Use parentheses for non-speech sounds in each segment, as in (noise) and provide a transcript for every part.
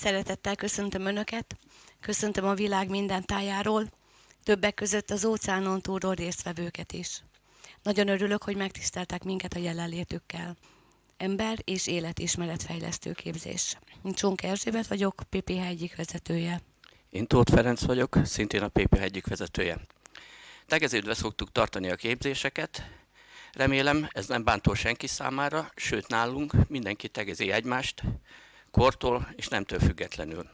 Szeretettel köszöntöm Önöket, köszöntöm a világ minden tájáról, többek között az óceánon túlról résztvevőket is. Nagyon örülök, hogy megtiszteltek minket a jelenlétükkel. Ember és életismeretfejlesztő képzés. Csonk Erzsébet vagyok, PPH egyik vezetője. Én Tóth Ferenc vagyok, szintén a PPH egyik vezetője. Tegeződve szoktuk tartani a képzéseket, remélem ez nem bántó senki számára, sőt nálunk mindenki tegezi egymást, kortól és nemtől függetlenül.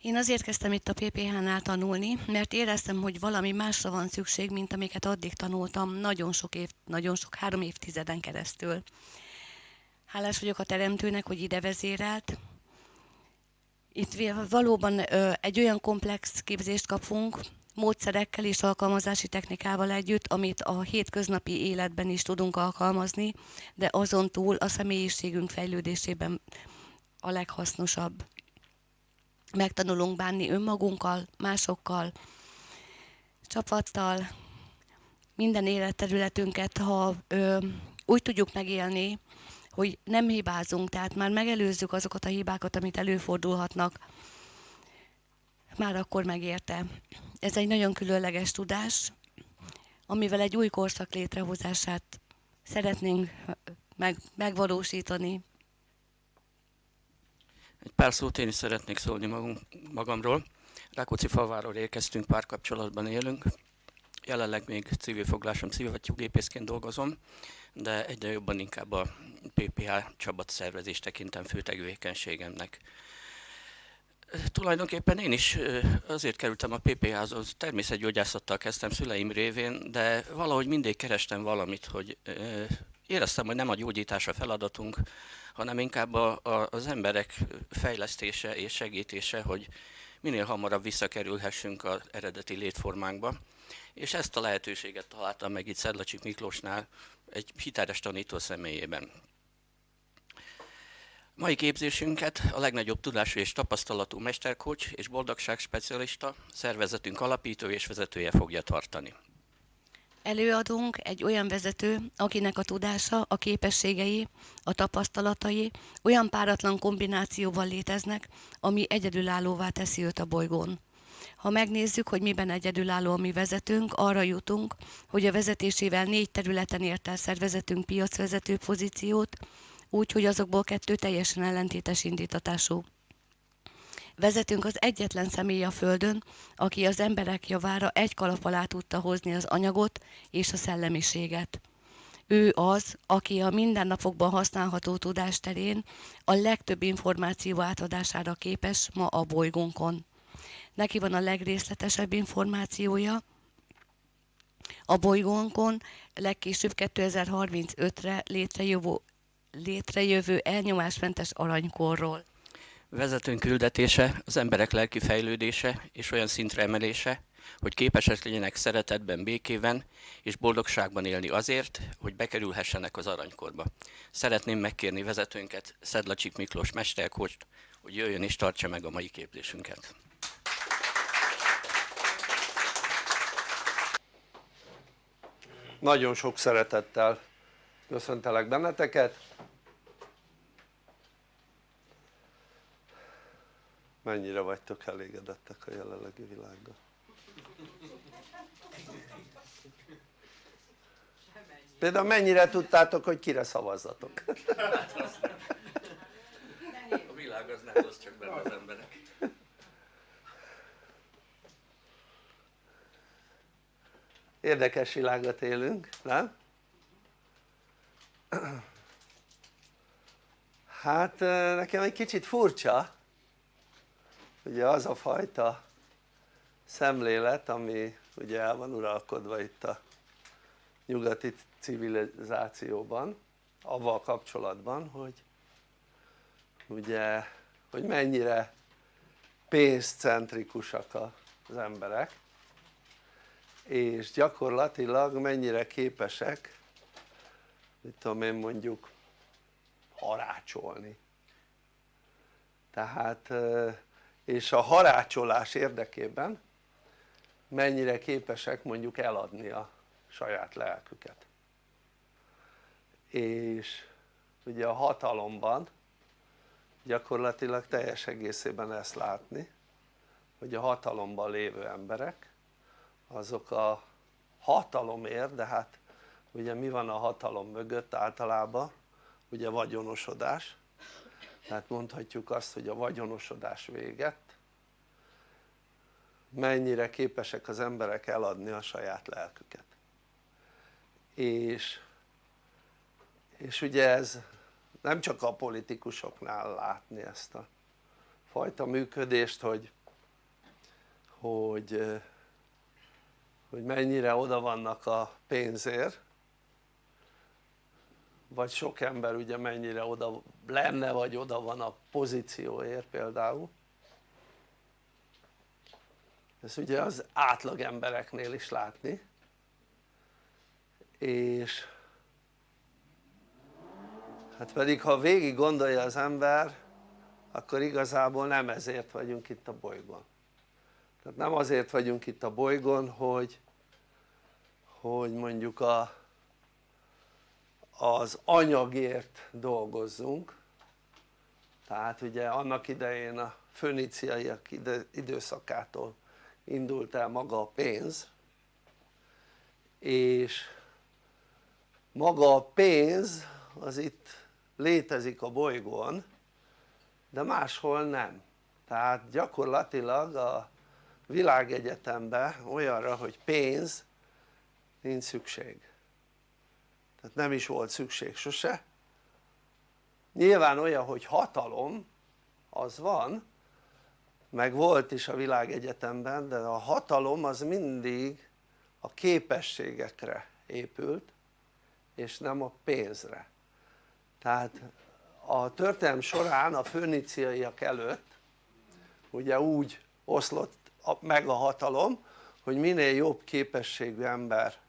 Én azért kezdtem itt a PPH-nál tanulni, mert éreztem, hogy valami másra van szükség, mint amiket addig tanultam nagyon sok év, nagyon sok, három évtizeden keresztül. Hálás vagyok a teremtőnek, hogy ide vezérelt. Itt valóban egy olyan komplex képzést kapunk, módszerekkel és alkalmazási technikával együtt, amit a hétköznapi életben is tudunk alkalmazni, de azon túl a személyiségünk fejlődésében a leghasznosabb. Megtanulunk bánni önmagunkkal, másokkal, csapattal, minden életterületünket, ha ö, úgy tudjuk megélni, hogy nem hibázunk, tehát már megelőzzük azokat a hibákat, amit előfordulhatnak, már akkor megérte. Ez egy nagyon különleges tudás, amivel egy új korszak létrehozását szeretnénk meg, megvalósítani. Egy pár szót én is szeretnék szólni magunk, magamról. Rákóczi falváról érkeztünk, párkapcsolatban élünk. Jelenleg még civil foglásom, gépészként dolgozom, de egyre jobban inkább a PPH csapat szervezés tekintem fő tevékenységemnek. Tulajdonképpen én is azért kerültem a PPH-hoz, természetgyógyászattal kezdtem szüleim révén, de valahogy mindig kerestem valamit, hogy éreztem, hogy nem a gyógyítás a feladatunk, hanem inkább a, a, az emberek fejlesztése és segítése, hogy minél hamarabb visszakerülhessünk az eredeti létformánkba. És ezt a lehetőséget találtam meg itt Szedlacsik Miklósnál egy hiteles tanító személyében. Mai képzésünket a legnagyobb tudású és tapasztalatú mesterkocs és boldogság specialista, szervezetünk alapító és vezetője fogja tartani. Előadunk egy olyan vezető, akinek a tudása, a képességei, a tapasztalatai olyan páratlan kombinációban léteznek, ami egyedülállóvá teszi őt a bolygón. Ha megnézzük, hogy miben egyedülálló a mi vezetőnk, arra jutunk, hogy a vezetésével négy területen ért el szervezetünk piacvezető pozíciót, úgy, hogy azokból kettő teljesen ellentétes indítatású. Vezetünk az egyetlen személy a Földön, aki az emberek javára egy kalap alá tudta hozni az anyagot és a szellemiséget. Ő az, aki a mindennapokban használható tudás terén a legtöbb információ átadására képes ma a bolygónkon. Neki van a legrészletesebb információja, a bolygónkon legkésőbb 2035-re létrejövő, létrejövő elnyomásmentes aranykorról. Vezetőnk küldetése az emberek lelki fejlődése és olyan szintre emelése, hogy képesek legyenek szeretetben, békében és boldogságban élni azért, hogy bekerülhessenek az aranykorba. Szeretném megkérni vezetőnket, Szedlacsik Miklós mesterkost, hogy jöjjön és tartsa meg a mai képzésünket. Nagyon sok szeretettel köszöntelek benneteket. Mennyire vagytok elégedettek a jelenlegi világgal? Például mennyire tudtátok, hogy kire szavazzatok? A világ az nem az csak benne az emberek. Érdekes világot élünk, nem? Hát nekem egy kicsit furcsa, ugye az a fajta szemlélet ami ugye el van uralkodva itt a nyugati civilizációban avval kapcsolatban hogy ugye hogy mennyire pénzcentrikusak az emberek és gyakorlatilag mennyire képesek mit tudom én mondjuk harácsolni. Tehát és a harácsolás érdekében mennyire képesek mondjuk eladni a saját lelküket. És ugye a hatalomban gyakorlatilag teljes egészében ezt látni hogy a hatalomban lévő emberek azok a hatalomért, de hát ugye mi van a hatalom mögött általában? ugye vagyonosodás. Tehát mondhatjuk azt hogy a vagyonosodás véget. Mennyire képesek az emberek eladni a saját lelküket. És, és ugye ez nem csak a politikusoknál látni ezt a fajta működést hogy, hogy, hogy mennyire oda vannak a pénzért vagy sok ember ugye mennyire oda lenne vagy oda van a pozícióért például. Ezt ugye az átlag embereknél is látni. És hát pedig ha végig gondolja az ember akkor igazából nem ezért vagyunk itt a bolygón. Tehát nem azért vagyunk itt a bolygón hogy hogy mondjuk a, az anyagért dolgozzunk. Tehát ugye annak idején a föníciaiak időszakától indult el maga a pénz és maga a pénz az itt létezik a bolygón de máshol nem. Tehát gyakorlatilag a világegyetemben olyanra hogy pénz nincs szükség tehát nem is volt szükség sose. Nyilván olyan hogy hatalom az van meg volt is a világegyetemben de a hatalom az mindig a képességekre épült és nem a pénzre. Tehát a történelm során a föníciaiak előtt ugye úgy oszlott meg a hatalom hogy minél jobb képességű ember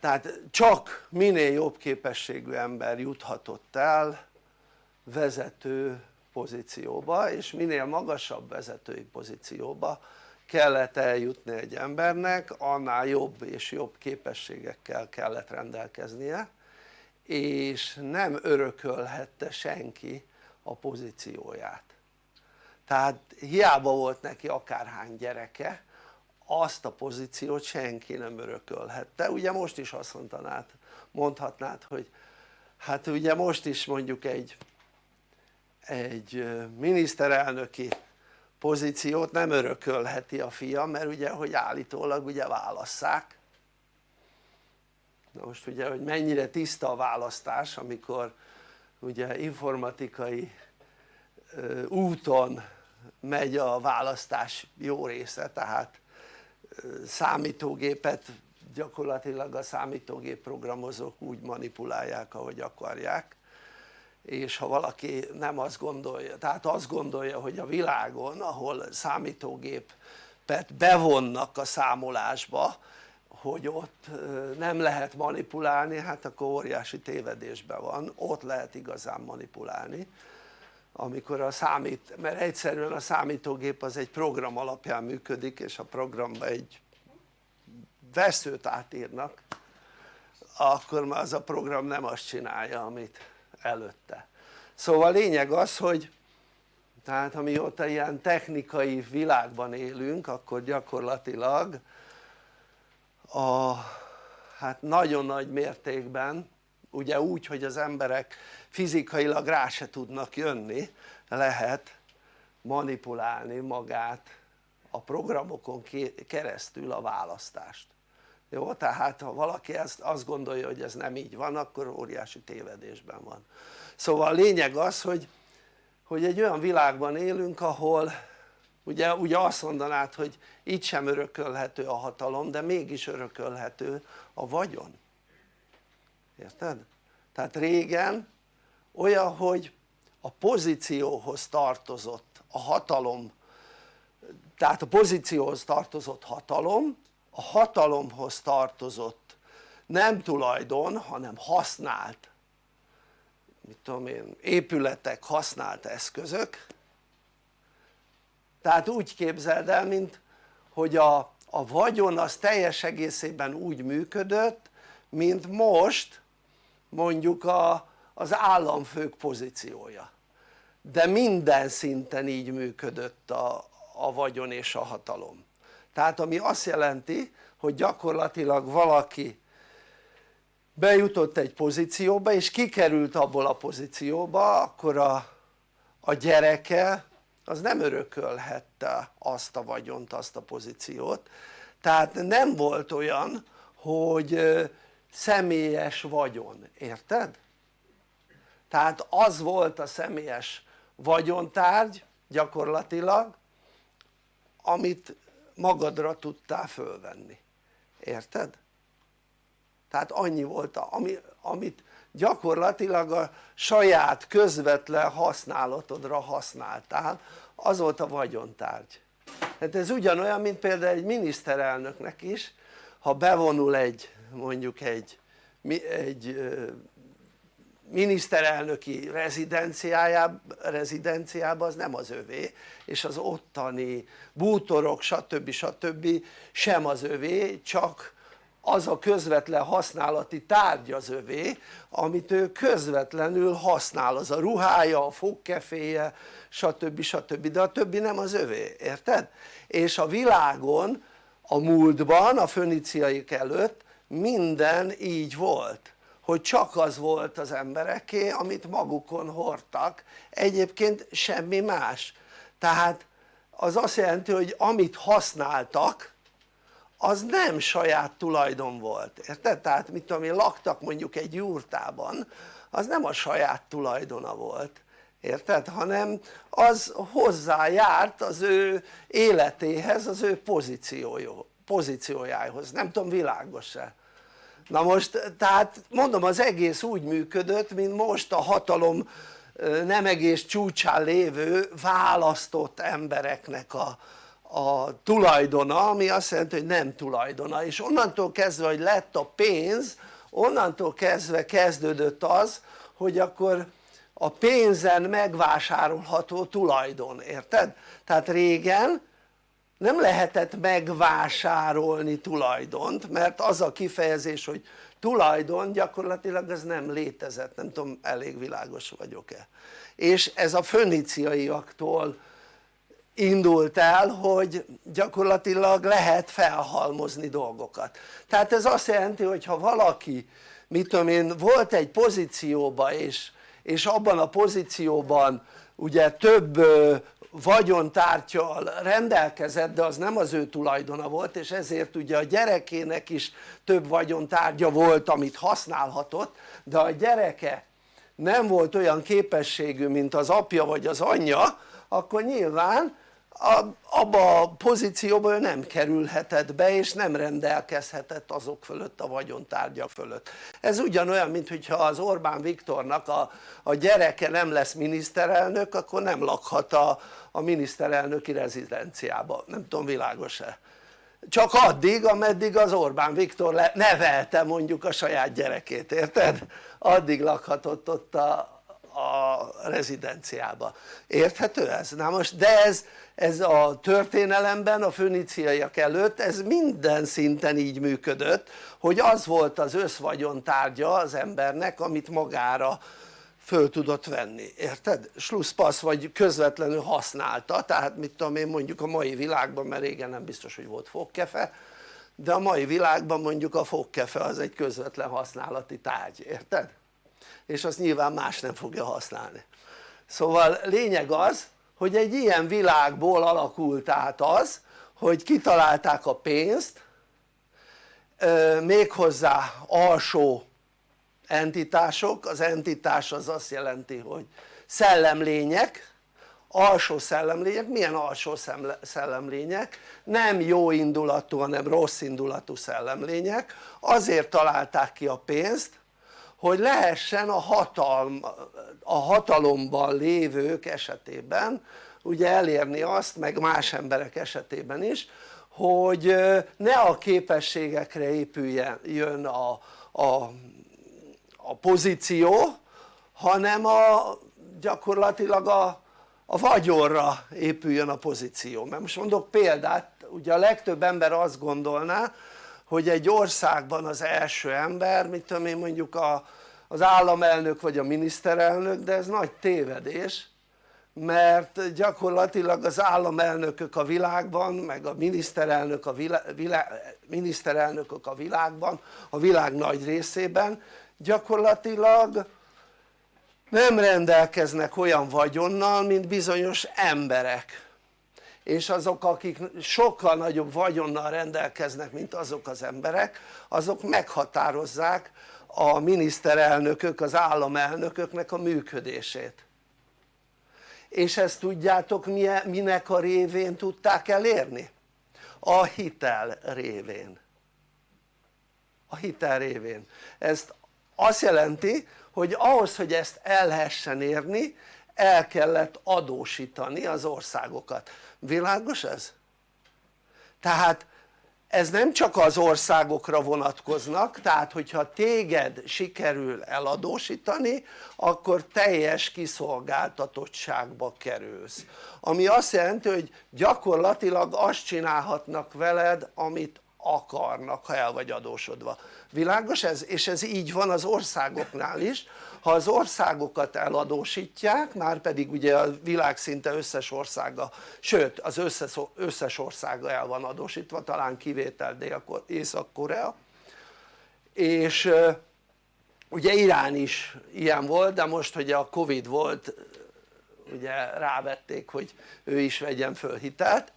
tehát csak minél jobb képességű ember juthatott el vezető pozícióba és minél magasabb vezetői pozícióba kellett eljutni egy embernek annál jobb és jobb képességekkel kellett rendelkeznie és nem örökölhette senki a pozícióját. Tehát hiába volt neki akárhány gyereke azt a pozíciót senki nem örökölhette. Ugye most is azt mondanád, mondhatnád hogy hát ugye most is mondjuk egy egy miniszterelnöki pozíciót nem örökölheti a fia mert ugye hogy állítólag ugye válasszák. Na most ugye hogy mennyire tiszta a választás amikor ugye informatikai úton megy a választás jó része tehát számítógépet gyakorlatilag a számítógép programozók úgy manipulálják ahogy akarják. És ha valaki nem azt gondolja, tehát azt gondolja hogy a világon ahol számítógépet bevonnak a számolásba hogy ott nem lehet manipulálni hát akkor óriási tévedésben van, ott lehet igazán manipulálni amikor a számít, mert egyszerűen a számítógép az egy program alapján működik és a programba egy veszőt átírnak akkor már az a program nem azt csinálja amit előtte. Szóval lényeg az hogy tehát amióta ilyen technikai világban élünk akkor gyakorlatilag a hát nagyon nagy mértékben ugye úgy hogy az emberek fizikailag rá se tudnak jönni lehet manipulálni magát a programokon keresztül a választást jó? tehát ha valaki ezt azt gondolja hogy ez nem így van akkor óriási tévedésben van szóval a lényeg az hogy, hogy egy olyan világban élünk ahol ugye, ugye azt mondanád hogy itt sem örökölhető a hatalom de mégis örökölhető a vagyon érted? tehát régen olyan hogy a pozícióhoz tartozott a hatalom tehát a pozícióhoz tartozott hatalom a hatalomhoz tartozott nem tulajdon hanem használt mit tudom én épületek használt eszközök tehát úgy képzeld el mint hogy a, a vagyon az teljes egészében úgy működött mint most mondjuk a, az államfők pozíciója. De minden szinten így működött a, a vagyon és a hatalom. Tehát ami azt jelenti hogy gyakorlatilag valaki bejutott egy pozícióba és kikerült abból a pozícióba akkor a, a gyereke az nem örökölhette azt a vagyont, azt a pozíciót. Tehát nem volt olyan hogy személyes vagyon, érted? tehát az volt a személyes vagyontárgy gyakorlatilag amit magadra tudtál fölvenni, érted? tehát annyi volt ami, amit gyakorlatilag a saját közvetlen használatodra használtál az volt a vagyontárgy hát ez ugyanolyan mint például egy miniszterelnöknek is ha bevonul egy mondjuk egy, egy miniszterelnöki rezidenciájába, rezidenciába az nem az övé és az ottani bútorok stb. stb. sem az övé csak az a közvetlen használati tárgy az övé amit ő közvetlenül használ az a ruhája, a fogkeféje stb. stb. de a többi nem az övé, érted? és a világon a múltban a föniciaik előtt minden így volt hogy csak az volt az embereké amit magukon hordtak egyébként semmi más tehát az azt jelenti hogy amit használtak az nem saját tulajdon volt, érted? tehát mit tudom én laktak mondjuk egy jurtában az nem a saját tulajdona volt érted? hanem az hozzájárt az ő életéhez, az ő pozíciójához, nem tudom világos-e? na most tehát mondom az egész úgy működött mint most a hatalom nem egész csúcsán lévő választott embereknek a, a tulajdona ami azt jelenti hogy nem tulajdona és onnantól kezdve hogy lett a pénz onnantól kezdve kezdődött az hogy akkor a pénzen megvásárolható tulajdon, érted? tehát régen nem lehetett megvásárolni tulajdont mert az a kifejezés hogy tulajdon gyakorlatilag ez nem létezett, nem tudom elég világos vagyok-e. És ez a föniciaiaktól indult el hogy gyakorlatilag lehet felhalmozni dolgokat. Tehát ez azt jelenti hogy ha valaki mit tudom én volt egy pozícióban és, és abban a pozícióban ugye több vagyontártyal rendelkezett de az nem az ő tulajdona volt és ezért ugye a gyerekének is több vagyontárgya volt amit használhatott de a gyereke nem volt olyan képességű mint az apja vagy az anyja akkor nyilván abba a pozícióba ő nem kerülhetett be és nem rendelkezhetett azok fölött a vagyontárgyak fölött ez ugyanolyan mint hogyha az Orbán Viktornak a, a gyereke nem lesz miniszterelnök akkor nem lakhat a, a miniszterelnöki rezidenciába, nem tudom világos-e csak addig ameddig az Orbán Viktor nevelte mondjuk a saját gyerekét, érted? addig lakhatott ott a, a rezidenciába, érthető ez? na most de ez, ez a történelemben a föniciaiak előtt ez minden szinten így működött hogy az volt az összvagyon tárgya az embernek amit magára föl tudott venni, érted? slusszpassz vagy közvetlenül használta, tehát mit tudom én mondjuk a mai világban, mert régen nem biztos hogy volt fogkefe, de a mai világban mondjuk a fogkefe az egy közvetlen használati tárgy, érted? és azt nyilván más nem fogja használni szóval lényeg az hogy egy ilyen világból alakult át az hogy kitalálták a pénzt méghozzá alsó entitások, az entitás az azt jelenti hogy szellemlények, alsó szellemlények, milyen alsó szellemlények? nem jó indulatú hanem rossz indulatú szellemlények, azért találták ki a pénzt hogy lehessen a, hatalm, a hatalomban lévők esetében ugye elérni azt meg más emberek esetében is hogy ne a képességekre épüljön a, a a pozíció hanem a gyakorlatilag a, a vagyonra épüljön a pozíció. Mert most mondok példát ugye a legtöbb ember azt gondolná hogy egy országban az első ember mit tudom én mondjuk a, az államelnök vagy a miniszterelnök de ez nagy tévedés mert gyakorlatilag az államelnökök a világban meg a miniszterelnök a vilá, vilá, miniszterelnökök a világban a világ nagy részében gyakorlatilag nem rendelkeznek olyan vagyonnal mint bizonyos emberek és azok akik sokkal nagyobb vagyonnal rendelkeznek mint azok az emberek azok meghatározzák a miniszterelnökök, az államelnököknek a működését. És ezt tudjátok minek a révén tudták elérni? a hitel révén. A hitel révén. Ezt azt jelenti hogy ahhoz hogy ezt el lehessen érni el kellett adósítani az országokat, világos ez? tehát ez nem csak az országokra vonatkoznak, tehát hogyha téged sikerül eladósítani akkor teljes kiszolgáltatottságba kerülsz ami azt jelenti hogy gyakorlatilag azt csinálhatnak veled amit akarnak ha el vagy adósodva, világos ez? és ez így van az országoknál is ha az országokat eladósítják már pedig ugye a világ szinte összes országa sőt az összes, összes országa el van adósítva talán kivétel Észak-Korea. És ugye Irán is ilyen volt de most hogy a Covid volt ugye rávették hogy ő is vegyen föl hitelt.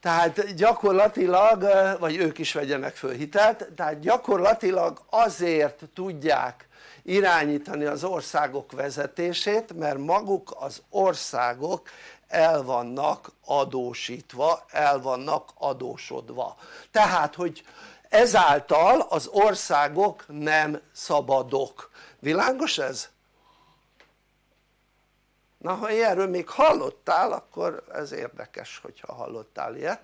Tehát gyakorlatilag, vagy ők is vegyenek föl hitelt, tehát gyakorlatilag azért tudják irányítani az országok vezetését mert maguk az országok el vannak adósítva, el vannak adósodva. Tehát hogy ezáltal az országok nem szabadok, világos ez? na ha ilyenről még hallottál akkor ez érdekes hogyha hallottál ilyet.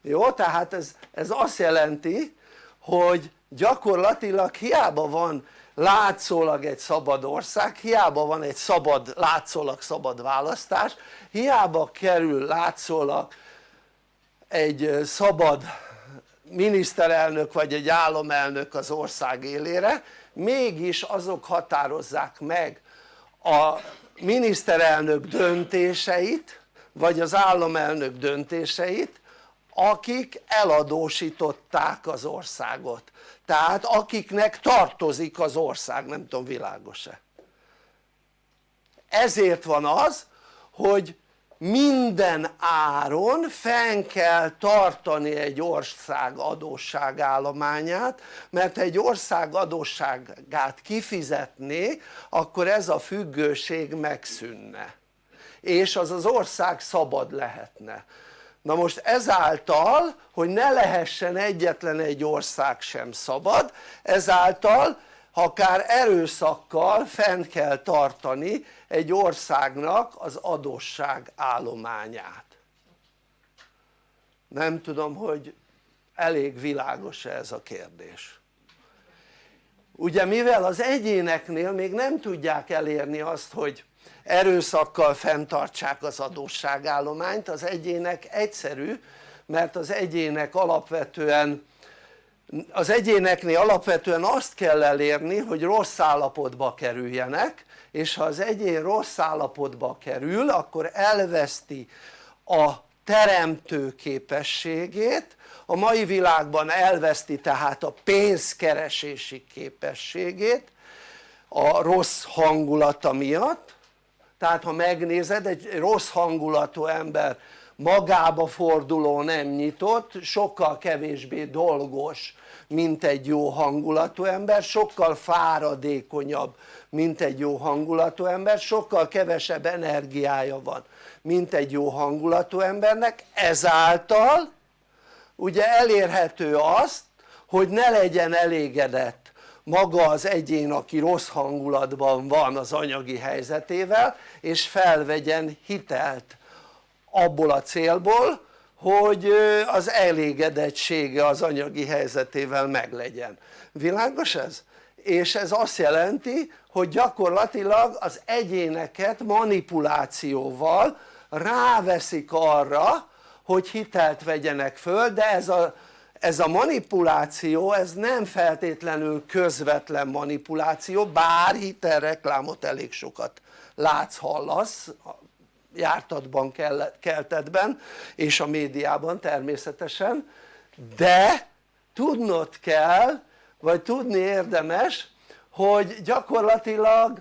Jó tehát ez, ez azt jelenti hogy gyakorlatilag hiába van látszólag egy szabad ország, hiába van egy szabad, látszólag szabad választás, hiába kerül látszólag egy szabad miniszterelnök vagy egy államelnök az ország élére, mégis azok határozzák meg a miniszterelnök döntéseit vagy az államelnök döntéseit akik eladósították az országot tehát akiknek tartozik az ország, nem tudom világos-e. Ezért van az hogy minden áron fenn kell tartani egy ország adósságállományát mert egy ország adósságát kifizetné akkor ez a függőség megszűnne. És az az ország szabad lehetne na most ezáltal hogy ne lehessen egyetlen egy ország sem szabad ezáltal akár erőszakkal fent kell tartani egy országnak az adósság állományát. Nem tudom hogy elég világos -e ez a kérdés. Ugye mivel az egyéneknél még nem tudják elérni azt hogy erőszakkal fenntartsák az adósságállományt. Az egyének egyszerű mert az egyének alapvetően az egyéneknél alapvetően azt kell elérni hogy rossz állapotba kerüljenek és ha az egyén rossz állapotba kerül akkor elveszti a teremtő képességét. A mai világban elveszti tehát a pénzkeresési képességét a rossz hangulata miatt tehát ha megnézed egy rossz hangulatú ember magába forduló nem nyitott sokkal kevésbé dolgos mint egy jó hangulatú ember sokkal fáradékonyabb mint egy jó hangulatú ember sokkal kevesebb energiája van mint egy jó hangulatú embernek. Ezáltal ugye elérhető azt hogy ne legyen elégedett maga az egyén aki rossz hangulatban van az anyagi helyzetével és felvegyen hitelt abból a célból hogy az elégedettsége az anyagi helyzetével meglegyen, világos ez? és ez azt jelenti hogy gyakorlatilag az egyéneket manipulációval ráveszik arra hogy hitelt vegyenek föl de ez a, ez a manipuláció ez nem feltétlenül közvetlen manipuláció bár hitelreklámot elég sokat látsz, hallasz jártatban, keltetben és a médiában természetesen de tudnod kell vagy tudni érdemes hogy gyakorlatilag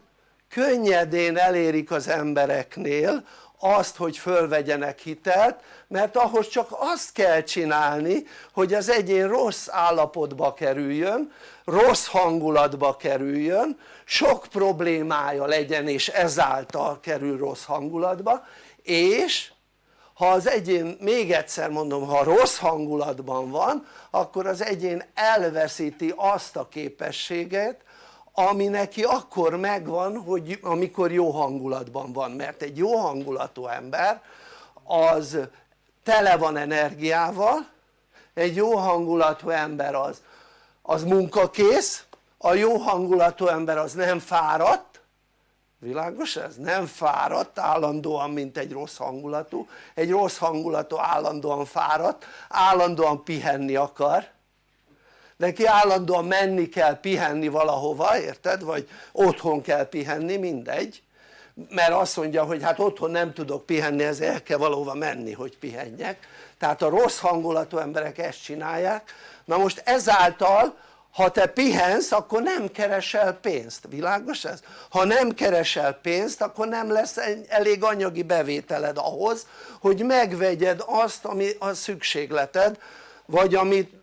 könnyedén elérik az embereknél azt hogy fölvegyenek hitelt mert ahhoz csak azt kell csinálni hogy az egyén rossz állapotba kerüljön rossz hangulatba kerüljön sok problémája legyen és ezáltal kerül rossz hangulatba és ha az egyén, még egyszer mondom, ha rossz hangulatban van akkor az egyén elveszíti azt a képességet ami neki akkor megvan hogy amikor jó hangulatban van. Mert egy jó hangulatú ember az tele van energiával egy jó hangulatú ember az, az munkakész a jó hangulatú ember az nem fáradt világos ez? nem fáradt állandóan mint egy rossz hangulatú egy rossz hangulatú állandóan fáradt állandóan pihenni akar neki állandóan menni kell pihenni valahova érted? vagy otthon kell pihenni mindegy mert azt mondja hogy hát otthon nem tudok pihenni ezért el kell valahova menni hogy pihenjek. Tehát a rossz hangulatú emberek ezt csinálják. Na most ezáltal ha te pihensz akkor nem keresel pénzt, világos ez? ha nem keresel pénzt akkor nem lesz elég anyagi bevételed ahhoz hogy megvegyed azt ami a szükségleted vagy amit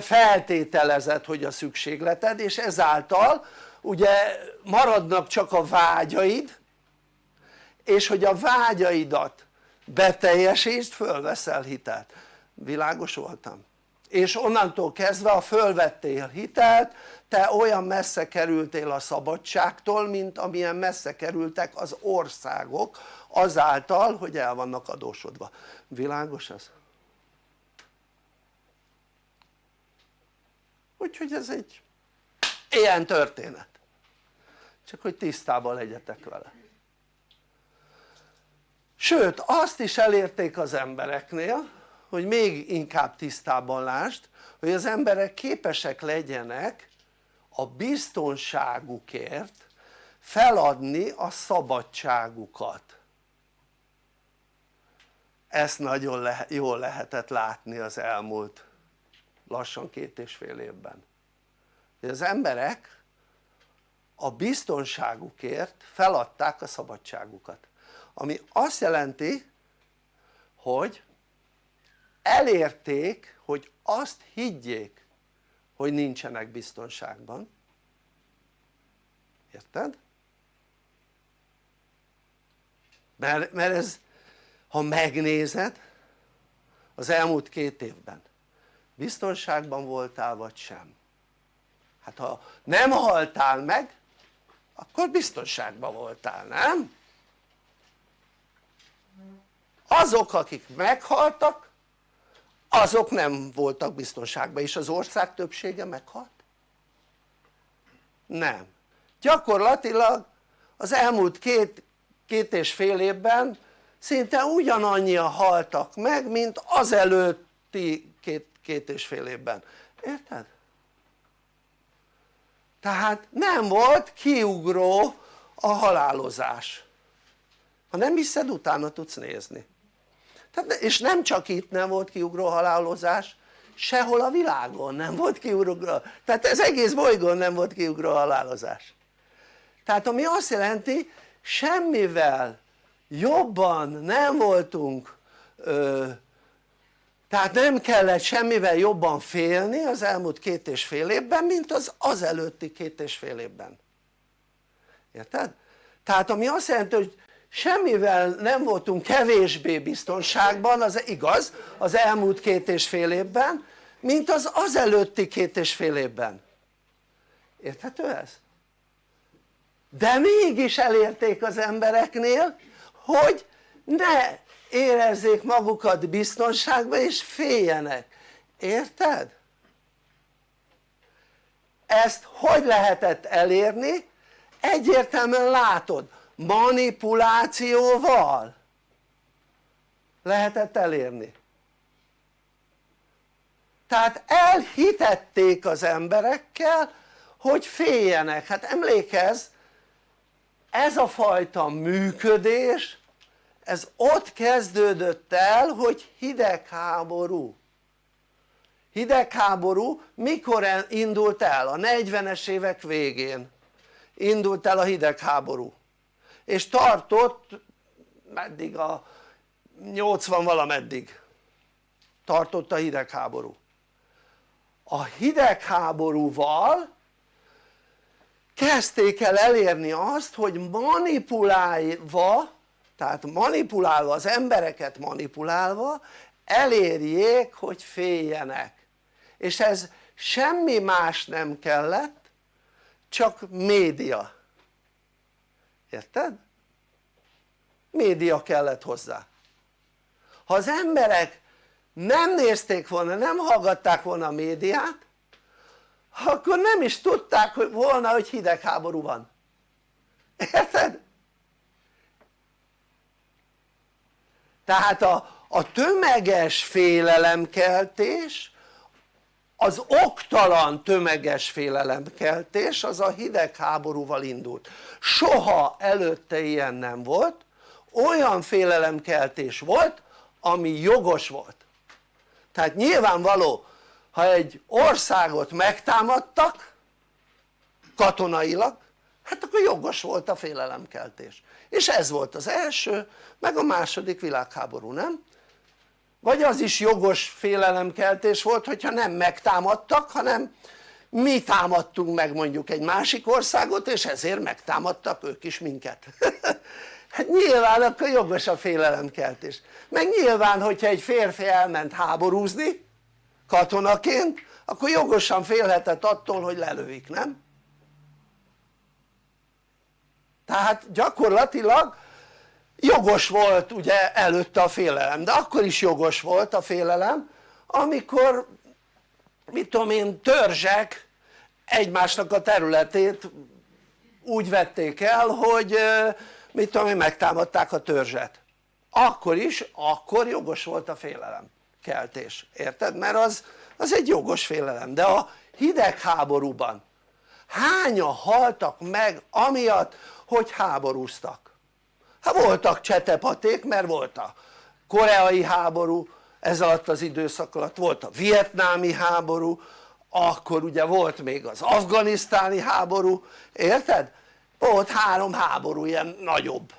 feltételezed hogy a szükségleted és ezáltal ugye maradnak csak a vágyaid és hogy a vágyaidat beteljesítsd fölveszel hitelt világos voltam? és onnantól kezdve ha fölvettél hitelt te olyan messze kerültél a szabadságtól mint amilyen messze kerültek az országok azáltal hogy el vannak adósodva világos ez? úgyhogy ez egy ilyen történet csak hogy tisztában legyetek vele sőt azt is elérték az embereknél hogy még inkább tisztában lásd hogy az emberek képesek legyenek a biztonságukért feladni a szabadságukat. Ezt nagyon le jól lehetett látni az elmúlt lassan két és fél évben. Hogy az emberek a biztonságukért feladták a szabadságukat ami azt jelenti hogy elérték hogy azt higgyék hogy nincsenek biztonságban érted? mert, mert ez ha megnézed az elmúlt két évben biztonságban voltál vagy sem hát ha nem haltál meg akkor biztonságban voltál, nem? Azok akik meghaltak azok nem voltak biztonságban és az ország többsége meghalt? nem gyakorlatilag az elmúlt két, két és fél évben szinte ugyanannyian haltak meg mint az előtti két, két és fél évben, érted? tehát nem volt kiugró a halálozás ha nem hiszed utána tudsz nézni tehát, és nem csak itt nem volt kiugró halálozás sehol a világon nem volt kiugró. Tehát ez egész bolygón nem volt kiugró halálozás. Tehát ami azt jelenti semmivel jobban nem voltunk ö, tehát nem kellett semmivel jobban félni az elmúlt két és fél évben mint az az előtti két és fél évben. Érted? tehát ami azt jelenti hogy semmivel nem voltunk kevésbé biztonságban, az igaz, az elmúlt két és fél évben, mint az az előtti két és fél évben érthető ez? de mégis elérték az embereknél hogy ne érezzék magukat biztonságban és féljenek, érted? ezt hogy lehetett elérni? egyértelműen látod manipulációval? Lehetett elérni. Tehát elhitették az emberekkel hogy féljenek, hát emlékezz ez a fajta működés ez ott kezdődött el hogy hidegháború. Hidegháború mikor indult el? a 40-es évek végén indult el a hidegháború és tartott meddig a 80 valameddig. Tartott a hidegháború. A hidegháborúval kezdték el elérni azt hogy manipulálva tehát manipulálva az embereket manipulálva elérjék hogy féljenek. És ez semmi más nem kellett csak média érted? média kellett hozzá ha az emberek nem nézték volna, nem hallgatták volna a médiát akkor nem is tudták volna hogy hidegháború van érted? tehát a, a tömeges félelemkeltés az oktalan tömeges félelemkeltés az a hidegháborúval indult. Soha előtte ilyen nem volt. Olyan félelemkeltés volt ami jogos volt. Tehát nyilvánvaló ha egy országot megtámadtak katonailag hát akkor jogos volt a félelemkeltés. És ez volt az első meg a második világháború nem? Vagy az is jogos félelemkeltés volt hogyha nem megtámadtak hanem mi támadtunk meg mondjuk egy másik országot és ezért megtámadtak ők is minket (laughs) hát nyilván akkor jogos a félelemkeltés meg nyilván hogyha egy férfi elment háborúzni katonaként akkor jogosan félhetett attól hogy lelőik nem? tehát gyakorlatilag jogos volt ugye előtte a félelem. De akkor is jogos volt a félelem amikor mit tudom én törzsek egymásnak a területét úgy vették el hogy mit tudom én megtámadták a törzset. Akkor is, akkor jogos volt a félelem keltés, érted? mert az, az egy jogos félelem. De a hidegháborúban hányan haltak meg amiatt hogy háborúztak hát voltak csetepaték mert volt a koreai háború ez alatt az időszak alatt volt a vietnámi háború akkor ugye volt még az afganisztáni háború érted? volt három háború ilyen nagyobb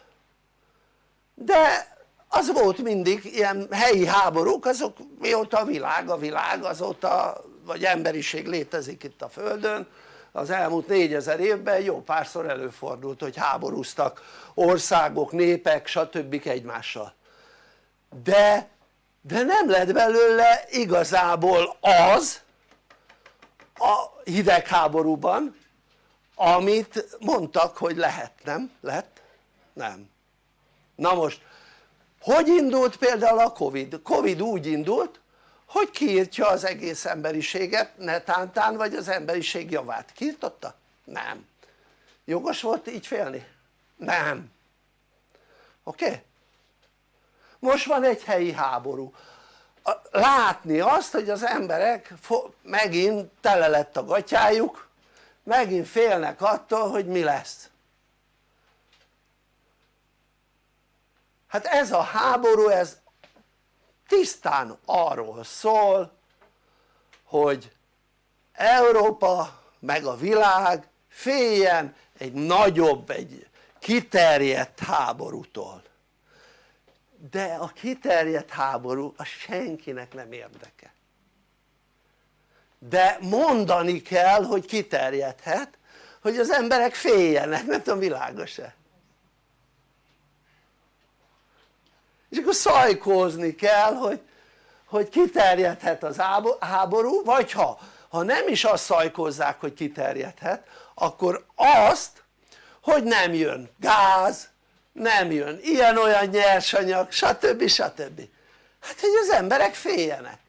de az volt mindig ilyen helyi háborúk azok mióta a világ a világ azóta vagy emberiség létezik itt a földön az elmúlt négyezer évben jó párszor előfordult hogy háborúztak országok, népek stb. egymással de, de nem lett belőle igazából az a hidegháborúban amit mondtak hogy lehet, nem? lett? nem na most hogy indult például a Covid? Covid úgy indult hogy kiírtja az egész emberiséget netántán vagy az emberiség javát, kiirtotta? nem jogos volt így félni? nem oké? Okay? most van egy helyi háború látni azt hogy az emberek megint tele lett a gatyájuk megint félnek attól hogy mi lesz hát ez a háború ez tisztán arról szól hogy Európa meg a világ féljen egy nagyobb, egy kiterjedt háborútól. De a kiterjedt háború a senkinek nem érdeke. De mondani kell hogy kiterjedhet hogy az emberek féljenek, nem tudom világos-e és akkor szajkózni kell hogy, hogy kiterjedhet az háború vagy ha, ha nem is azt szajkózzák hogy kiterjedhet akkor azt hogy nem jön gáz, nem jön ilyen-olyan nyersanyag stb. stb. hát hogy az emberek féljenek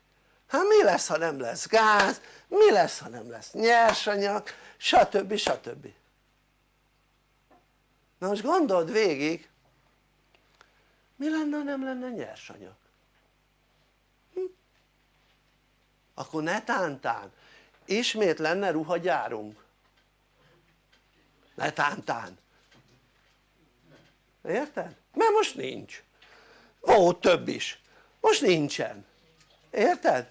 hát mi lesz ha nem lesz gáz, mi lesz ha nem lesz nyersanyag stb. stb. na most gondold végig mi lenne ha nem lenne nyersanyag? Hm? akkor netántán ismét lenne ruhagyárunk netántán érted? mert most nincs volt több is most nincsen érted?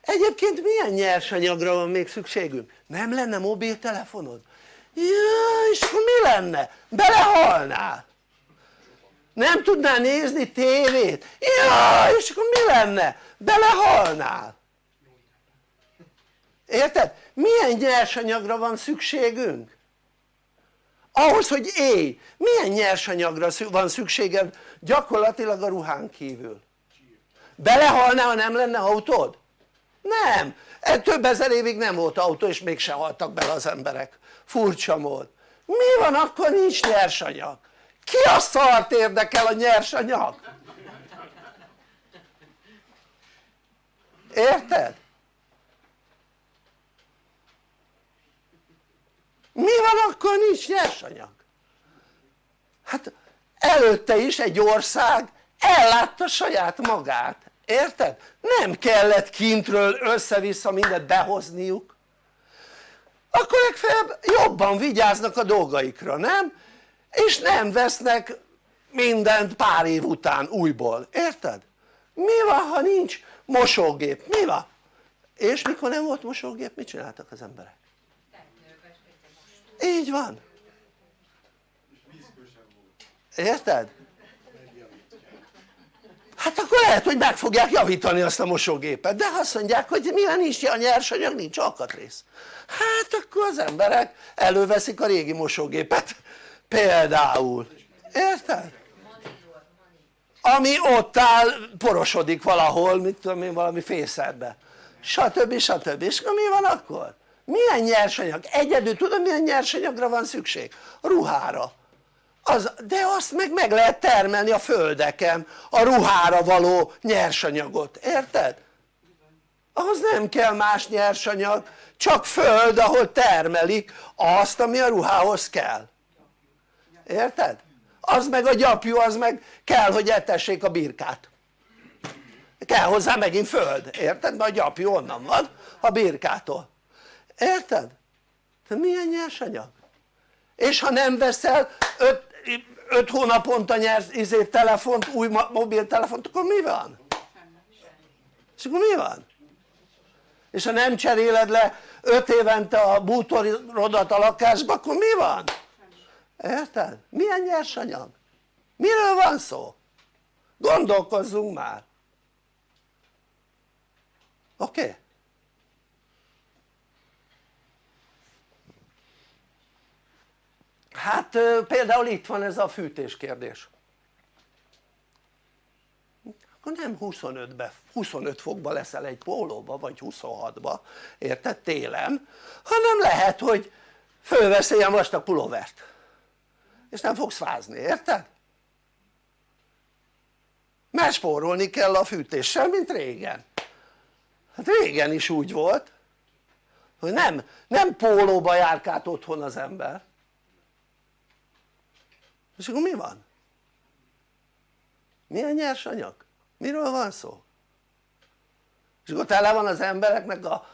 egyébként milyen nyersanyagra van még szükségünk? nem lenne mobiltelefonod? ja és mi lenne? belehalnál nem tudnál nézni tévét? ja és akkor mi lenne? belehalnál érted? milyen nyersanyagra van szükségünk? ahhoz hogy élj milyen nyersanyagra van szükséged gyakorlatilag a ruhán kívül belehalnál ha nem lenne autód? nem, e több ezer évig nem volt autó és mégse haltak bele az emberek furcsa mód mi van akkor nincs nyersanyag? Ki a szart érdekel a nyersanyag? érted? mi van akkor nincs nyersanyag? hát előtte is egy ország ellátta saját magát, érted? nem kellett kintről össze-vissza mindent behozniuk akkor legfeljebb jobban vigyáznak a dolgaikra, nem? És nem vesznek mindent pár év után újból, érted? mi van ha nincs mosógép? mi van? és mikor nem volt mosógép mit csináltak az emberek? így van érted? hát akkor lehet hogy meg fogják javítani azt a mosógépet de azt mondják hogy milyen nincs a nyersanyag nincs alkatrész hát akkor az emberek előveszik a régi mosógépet például érted? ami ott áll porosodik valahol mit tudom én valami fészerbe stb. stb. és mi van akkor? milyen nyersanyag? egyedül tudom milyen nyersanyagra van szükség? ruhára az, de azt meg meg lehet termelni a földeken a ruhára való nyersanyagot, érted? ahhoz nem kell más nyersanyag csak föld ahol termelik azt ami a ruhához kell érted? az meg a gyapjú az meg kell hogy etessék a birkát kell hozzá megint föld, érted? mert a gyapjú onnan van a birkától érted? de milyen nyersanyag? és ha nem veszel 5 hónaponta nyersz izé, telefont, új mobiltelefont akkor mi van? és akkor mi van? és ha nem cseréled le 5 évente a bútorodat a lakásba akkor mi van? Érted? milyen nyersanyag? miről van szó? gondolkozzunk már oké? Okay? hát például itt van ez a fűtés kérdés akkor nem 25-be, 25 fokba leszel egy pólóba vagy 26-ba, érted? télen, hanem lehet hogy fölvesz ilyen vastag pulóvert és nem fogsz fázni, érted? mert spórolni kell a fűtéssel mint régen hát régen is úgy volt hogy nem, nem pólóba járkált otthon az ember és akkor mi van? milyen nyersanyag? miről van szó? és akkor tele van az embereknek a,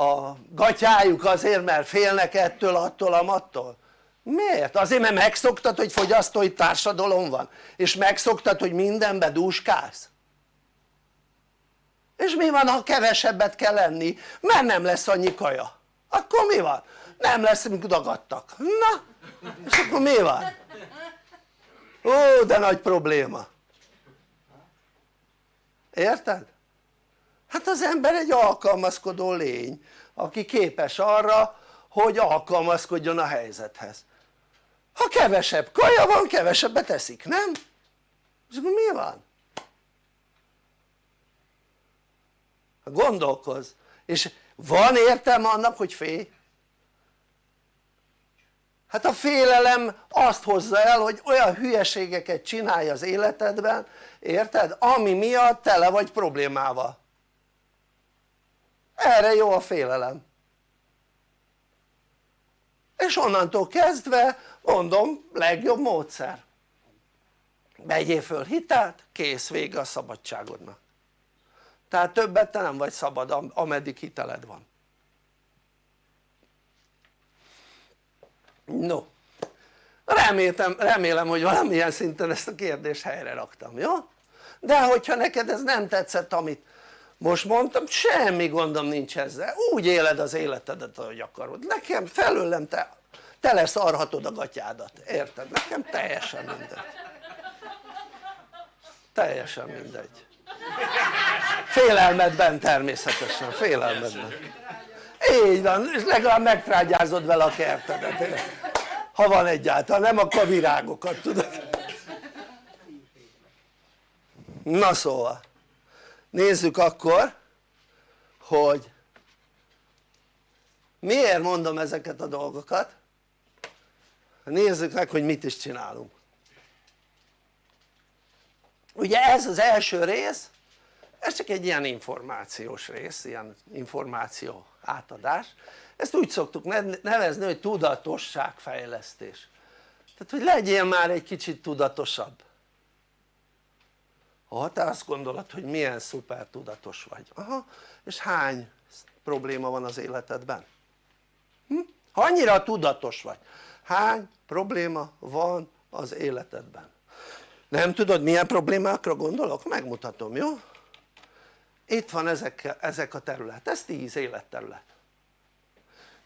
a gatyájuk azért mert félnek ettől, attól, amattól miért? azért mert megszoktad hogy fogyasztói társadalom van és megszoktad hogy mindenbe dúskálsz és mi van ha kevesebbet kell lenni mert nem lesz annyi kaja akkor mi van? nem lesz mint dagadtak na és akkor mi van? ó de nagy probléma érted? hát az ember egy alkalmazkodó lény aki képes arra hogy alkalmazkodjon a helyzethez ha kevesebb kaja van kevesebbet eszik, nem? és akkor mi van? gondolkozz és van értelme annak hogy félj? hát a félelem azt hozza el hogy olyan hülyeségeket csinálj az életedben érted? ami miatt tele vagy problémával erre jó a félelem és onnantól kezdve mondom legjobb módszer. Vegyél föl hitelt kész vége a szabadságodnak. Tehát többet te nem vagy szabad ameddig hiteled van. No. Remélem, remélem hogy valamilyen szinten ezt a kérdést helyre raktam, jó? de hogyha neked ez nem tetszett amit most mondtam semmi gondom nincs ezzel. Úgy éled az életedet ahogy akarod. Nekem felőlem te tele szarhatod a gatyádat, érted? nekem teljesen mindegy. Teljesen mindegy. Félelmedben természetesen, félelmedben. Így van, és legalább megtrágyázod vele a kertedet ha van egyáltalán, nem a virágokat tudod? Na szóval nézzük akkor hogy miért mondom ezeket a dolgokat nézzük meg hogy mit is csinálunk. Ugye ez az első rész ez csak egy ilyen információs rész, ilyen információ átadás. Ezt úgy szoktuk nevezni hogy tudatosságfejlesztés. Tehát hogy legyél már egy kicsit tudatosabb. Ha te azt gondolod hogy milyen szuper tudatos vagy, aha, és hány probléma van az életedben? Hm? ha annyira tudatos vagy, hány probléma van az életedben? nem tudod milyen problémákra gondolok? megmutatom jó? itt van ezek, ezek a terület, ez 10 életterület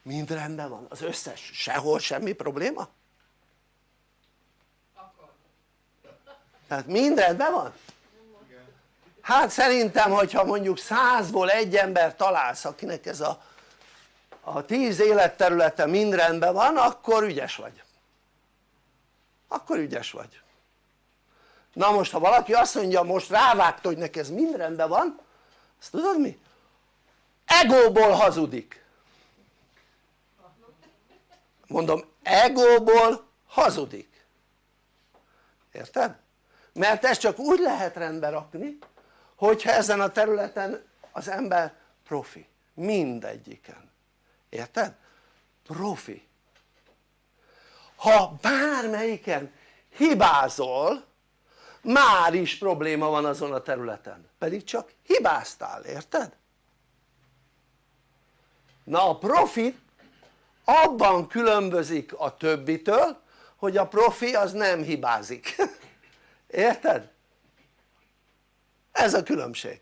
mind rendben van, az összes, sehol semmi probléma? tehát mind rendben van? hát szerintem hogyha mondjuk százból egy ember találsz akinek ez a, a tíz életterülete mind rendben van akkor ügyes vagy akkor ügyes vagy na most ha valaki azt mondja most rávágta hogy neki ez mind rendben van azt tudod mi? egóból hazudik mondom egóból hazudik érted? mert ezt csak úgy lehet rendbe rakni hogyha ezen a területen az ember profi mindegyiken érted? profi ha bármelyiken hibázol már is probléma van azon a területen pedig csak hibáztál, érted? na a profi abban különbözik a többitől hogy a profi az nem hibázik (laughs) érted? ez a különbség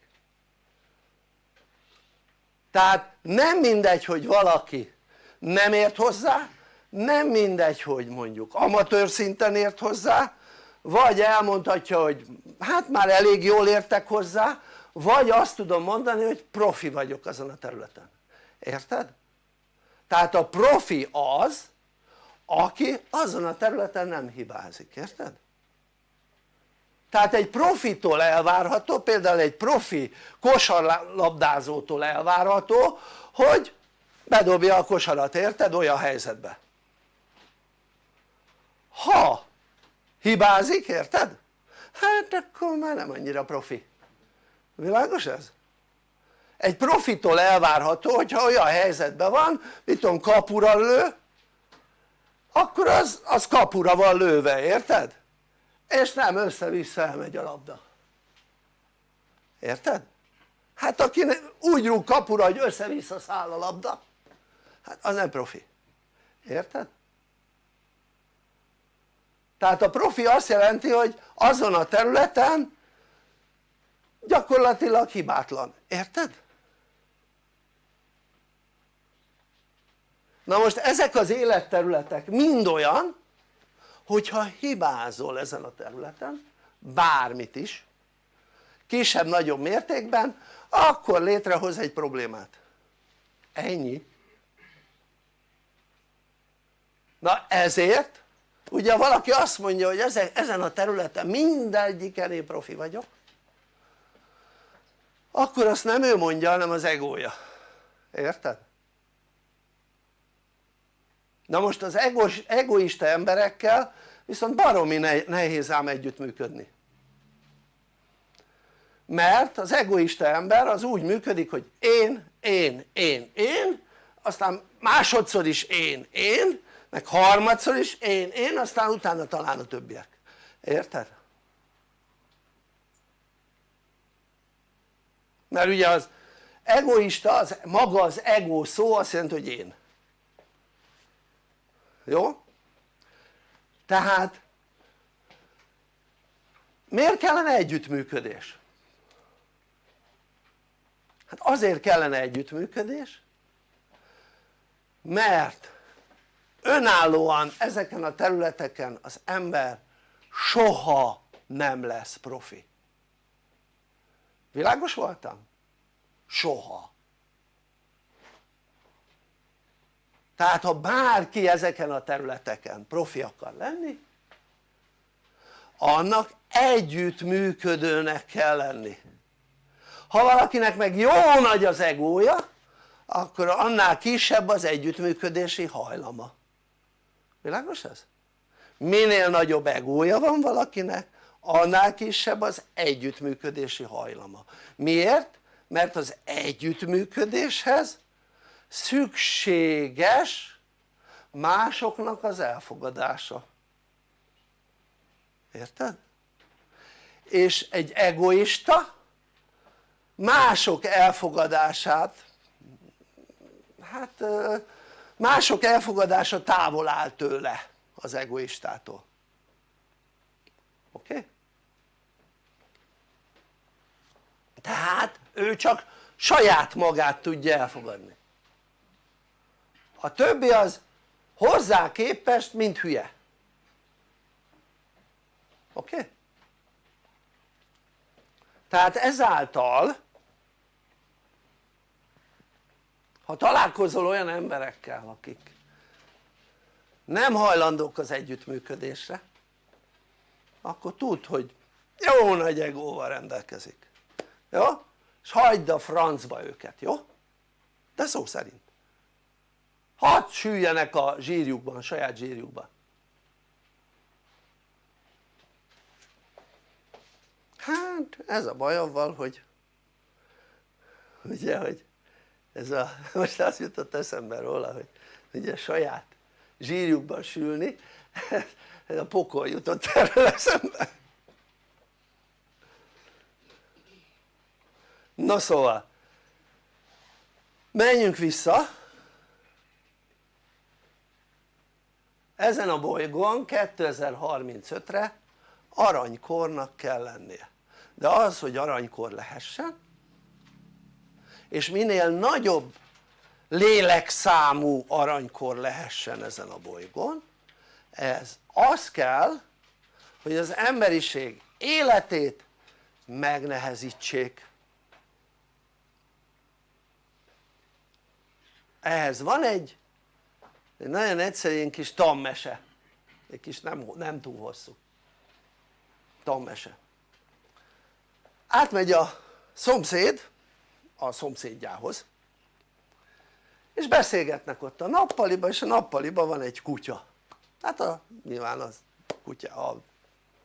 tehát nem mindegy hogy valaki nem ért hozzá nem mindegy hogy mondjuk amatőr szinten ért hozzá vagy elmondhatja hogy hát már elég jól értek hozzá vagy azt tudom mondani hogy profi vagyok azon a területen érted? tehát a profi az aki azon a területen nem hibázik, érted? tehát egy profitól elvárható, például egy profi kosarlabdázótól elvárható hogy bedobja a kosarat, érted? olyan helyzetbe ha hibázik, érted? hát akkor már nem annyira profi világos ez? egy profitól elvárható hogyha olyan helyzetben van mit tudom kapura lő akkor az, az kapura van lőve, érted? és nem össze-vissza elmegy a labda érted? hát aki úgy rúg kapura hogy össze-vissza száll a labda hát az nem profi érted? Tehát a profi azt jelenti hogy azon a területen gyakorlatilag hibátlan, érted? na most ezek az életterületek mind olyan hogyha hibázol ezen a területen bármit is kisebb-nagyobb mértékben akkor létrehoz egy problémát. Ennyi. Na ezért ugye valaki azt mondja hogy ezen a területen mindegyiken én profi vagyok akkor azt nem ő mondja hanem az egója érted? na most az egos, egoista emberekkel viszont baromi nehéz ám együttműködni mert az egoista ember az úgy működik hogy én, én, én, én aztán másodszor is én, én meg harmadszor is én, én aztán utána talán a többiek, érted? mert ugye az egoista, az, maga az ego szó azt jelenti hogy én jó? tehát miért kellene együttműködés? hát azért kellene együttműködés mert önállóan ezeken a területeken az ember soha nem lesz profi. Világos voltam? soha. Tehát ha bárki ezeken a területeken profi akar lenni annak együttműködőnek kell lenni. Ha valakinek meg jó nagy az egója akkor annál kisebb az együttműködési hajlama világos ez? minél nagyobb egója van valakinek annál kisebb az együttműködési hajlama miért? mert az együttműködéshez szükséges másoknak az elfogadása érted? és egy egoista mások elfogadását hát mások elfogadása távol áll tőle az egoistától oké? Tehát ő csak saját magát tudja elfogadni a többi az hozzá képest mint hülye oké? Tehát ezáltal ha találkozol olyan emberekkel akik nem hajlandók az együttműködésre akkor tudd hogy jó nagy egóval rendelkezik jó? és hagyd a francba őket, jó? de szó szerint hadd süljenek a zsírjukban, a saját zsírjukban hát ez a baj avval hogy ugye hogy ez a, (laughs) most azt jutott eszembe róla hogy ugye saját zsírjukban sülni (laughs) ez a pokol jutott (laughs) erről eszembe. Na szóval menjünk vissza. Ezen a bolygón 2035-re aranykornak kell lennie. De az hogy aranykor lehessen és minél nagyobb lélekszámú aranykor lehessen ezen a bolygón ez az kell hogy az emberiség életét megnehezítsék. Ehhez van egy, egy nagyon egyszerű kis tammese egy kis nem, nem túl hosszú. Tammese átmegy a szomszéd a szomszédjához és beszélgetnek ott a nappaliba és a nappaliba van egy kutya. Hát a, nyilván az kutya, a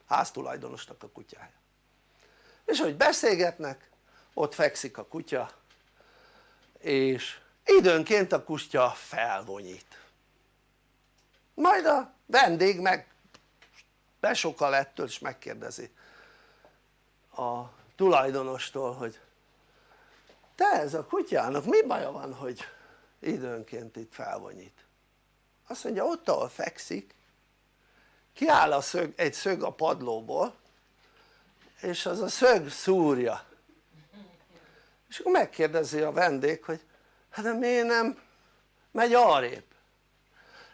háztulajdonosnak a kutyája. És hogy beszélgetnek ott fekszik a kutya és időnként a kutya felvonyít. Majd a vendég meg besokal ettől és megkérdezi a tulajdonostól hogy te ez a kutyának mi baja van hogy időnként itt felvonyít? Azt mondja ott ahol fekszik kiáll a szög, egy szög a padlóból és az a szög szúrja. És akkor megkérdezi a vendég hogy hát de miért nem megy arrébb?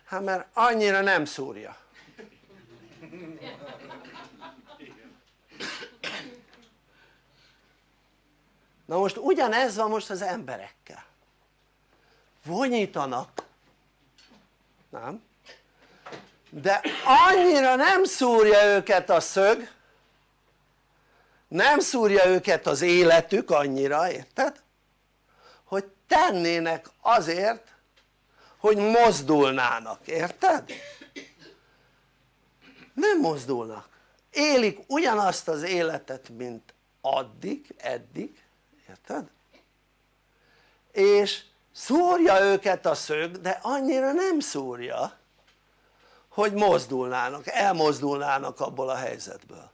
hát mert annyira nem szúrja na most ugyanez van most az emberekkel vonyítanak nem? de annyira nem szúrja őket a szög nem szúrja őket az életük annyira, érted? hogy tennének azért hogy mozdulnának, érted? nem mozdulnak élik ugyanazt az életet mint addig, eddig érted? és szúrja őket a szög de annyira nem szúrja hogy mozdulnának, elmozdulnának abból a helyzetből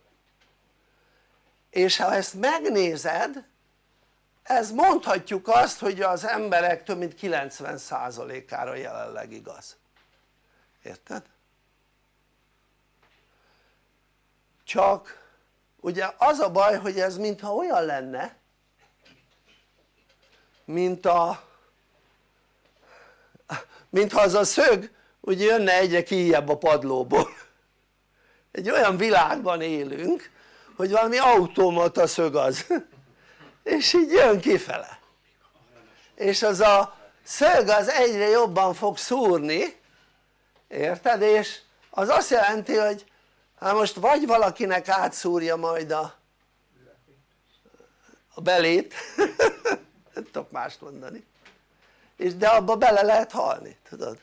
és ha ezt megnézed ez mondhatjuk azt hogy az emberek több mint 90%-ára jelenleg igaz érted? csak ugye az a baj hogy ez mintha olyan lenne mint a mintha az a szög úgy jönne egyre kijebb a padlóból. Egy olyan világban élünk hogy valami automata szög az. És így jön kifele. És az a szög az egyre jobban fog szúrni érted? és az azt jelenti hogy hát most vagy valakinek átszúrja majd a, a belét (laughs) nem tudok mást mondani és de abba bele lehet halni tudod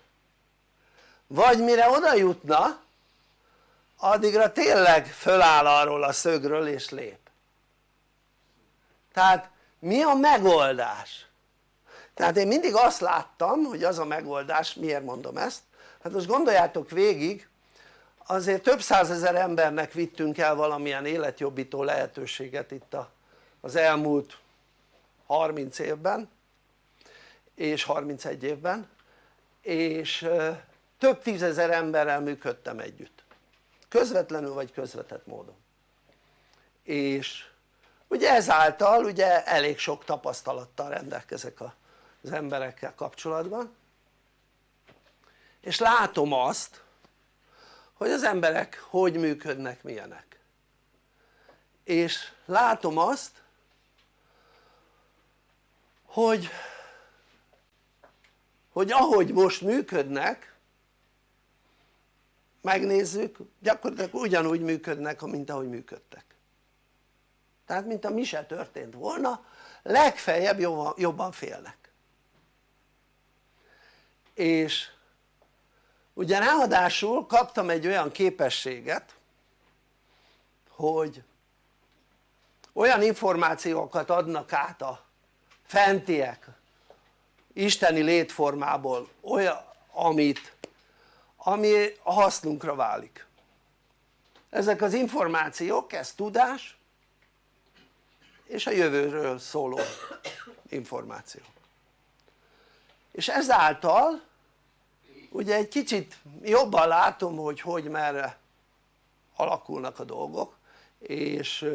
vagy mire oda jutna addigra tényleg föláll arról a szögről és lép tehát mi a megoldás? tehát én mindig azt láttam hogy az a megoldás, miért mondom ezt? hát most gondoljátok végig azért több százezer embernek vittünk el valamilyen életjobbító lehetőséget itt az elmúlt 30 évben és 31 évben és több tízezer emberrel működtem együtt. Közvetlenül vagy közvetett módon. És ugye ezáltal ugye elég sok tapasztalattal rendelkezek az emberekkel kapcsolatban. És látom azt hogy az emberek hogy működnek, milyenek. És látom azt hogy hogy ahogy most működnek megnézzük gyakorlatilag ugyanúgy működnek mint ahogy működtek. Tehát mint a mi se történt volna legfeljebb jobban, félnek. És ugye ráadásul kaptam egy olyan képességet hogy olyan információkat adnak át a fentiek isteni létformából olyan amit ami a hasznunkra válik. Ezek az információk ez tudás és a jövőről szóló információ. És ezáltal ugye egy kicsit jobban látom hogy hogy merre alakulnak a dolgok és,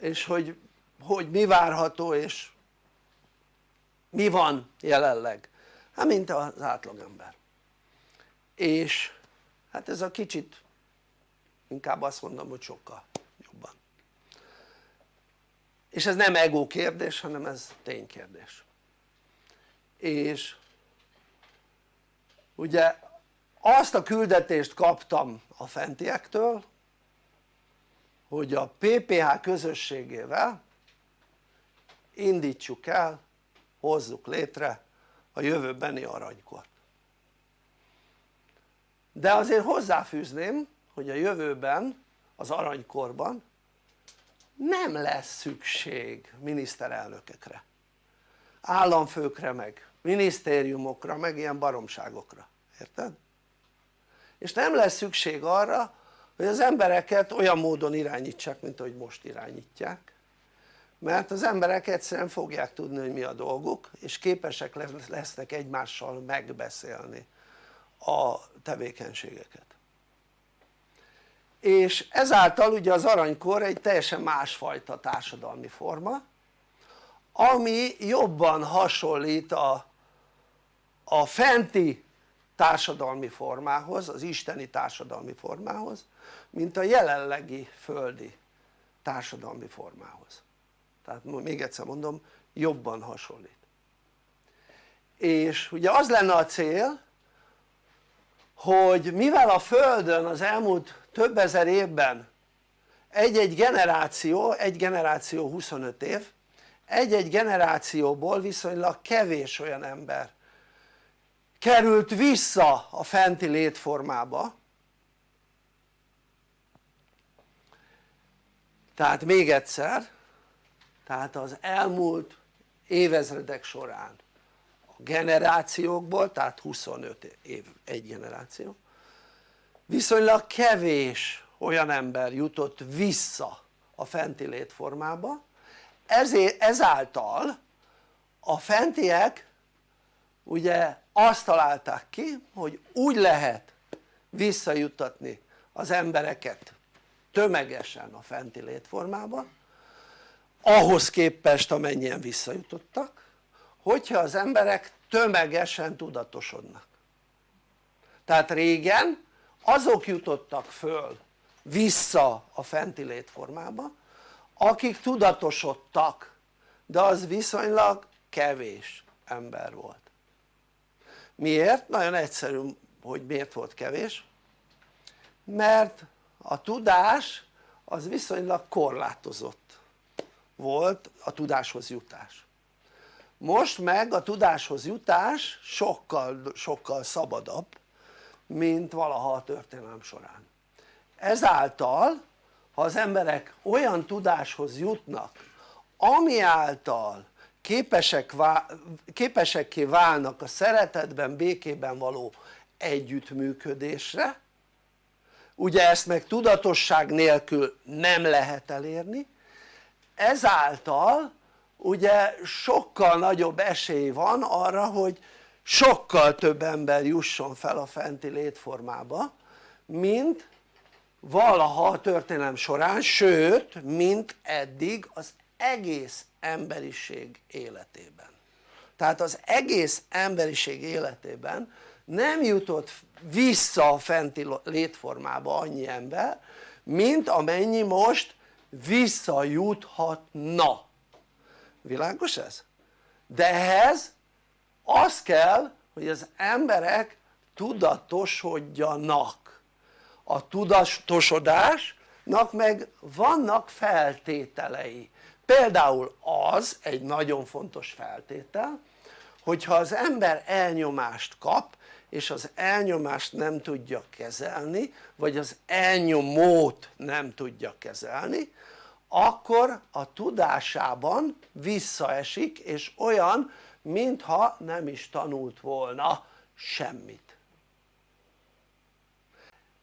és hogy, hogy mi várható és mi van jelenleg. Hát mint az átlagember és hát ez a kicsit inkább azt mondom hogy sokkal jobban. És ez nem ego kérdés hanem ez ténykérdés és ugye azt a küldetést kaptam a fentiektől hogy a PPH közösségével indítsuk el, hozzuk létre a jövőbeni aranykort. De azért hozzáfűzném hogy a jövőben az aranykorban nem lesz szükség miniszterelnökekre. Államfőkre meg minisztériumokra meg ilyen baromságokra, érted? és nem lesz szükség arra hogy az embereket olyan módon irányítsák mint ahogy most irányítják mert az emberek egyszerűen fogják tudni hogy mi a dolguk és képesek lesznek egymással megbeszélni a tevékenységeket. És ezáltal ugye az aranykor egy teljesen másfajta társadalmi forma ami jobban hasonlít a, a fenti társadalmi formához, az isteni társadalmi formához mint a jelenlegi földi társadalmi formához tehát még egyszer mondom jobban hasonlít. És ugye az lenne a cél hogy mivel a földön az elmúlt több ezer évben egy-egy generáció, egy generáció 25 év egy-egy generációból viszonylag kevés olyan ember került vissza a fenti létformába. Tehát még egyszer tehát az elmúlt évezredek során a generációkból tehát 25 év egy generáció viszonylag kevés olyan ember jutott vissza a fenti létformába ezért, ezáltal a fentiek ugye azt találták ki hogy úgy lehet visszajuttatni az embereket tömegesen a fenti létformába ahhoz képest amennyien visszajutottak hogyha az emberek tömegesen tudatosodnak. Tehát régen azok jutottak föl vissza a fenti létformába akik tudatosodtak de az viszonylag kevés ember volt. Miért? nagyon egyszerű hogy miért volt kevés? Mert a tudás az viszonylag korlátozott volt a tudáshoz jutás. Most meg a tudáshoz jutás sokkal, sokkal szabadabb mint valaha a történelem során. Ezáltal ha az emberek olyan tudáshoz jutnak ami által képesek, képesekké válnak a szeretetben, békében való együttműködésre ugye ezt meg tudatosság nélkül nem lehet elérni ezáltal ugye sokkal nagyobb esély van arra hogy sokkal több ember jusson fel a fenti létformába mint valaha a történelem során sőt mint eddig az egész emberiség életében. Tehát az egész emberiség életében nem jutott vissza a fenti létformába annyi ember mint amennyi most visszajuthatna. Világos ez? de ehhez az kell hogy az emberek tudatosodjanak. A tudatosodásnak meg vannak feltételei. Például az egy nagyon fontos feltétel hogyha az ember elnyomást kap és az elnyomást nem tudja kezelni vagy az elnyomót nem tudja kezelni akkor a tudásában visszaesik és olyan mintha nem is tanult volna semmit.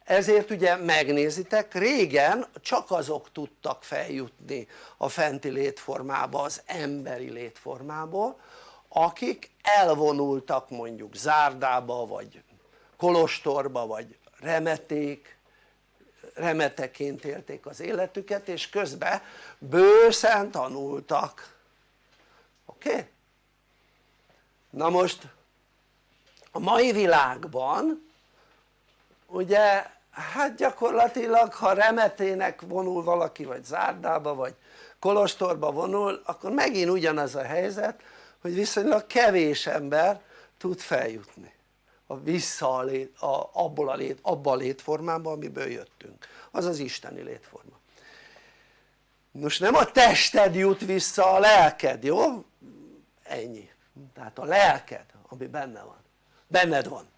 Ezért ugye megnézitek régen csak azok tudtak feljutni a fenti létformába az emberi létformából akik elvonultak mondjuk zárdába vagy kolostorba vagy remeték remeteként élték az életüket és közben bőszen tanultak oké? Na most a mai világban ugye hát gyakorlatilag ha remetének vonul valaki vagy zárdába vagy kolostorba vonul akkor megint ugyanaz a helyzet hogy viszonylag kevés ember tud feljutni a vissza a lét, a, abból a lét, abba a létformába amiből jöttünk. Az az isteni létforma. Most nem a tested jut vissza a lelked jó? ennyi. Tehát a lelked ami benne van. Benned van.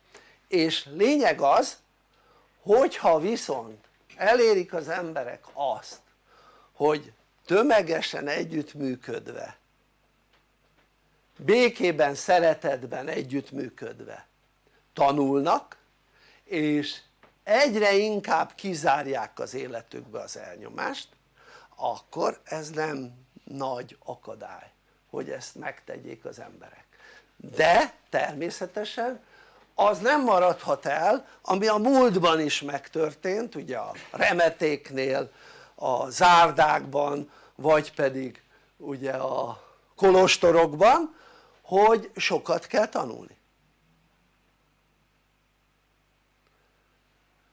És lényeg az hogyha viszont elérik az emberek azt hogy tömegesen együttműködve békében, szeretetben együttműködve tanulnak és egyre inkább kizárják az életükbe az elnyomást akkor ez nem nagy akadály hogy ezt megtegyék az emberek. De természetesen az nem maradhat el ami a múltban is megtörtént ugye a remetéknél a zárdákban vagy pedig ugye a kolostorokban hogy sokat kell tanulni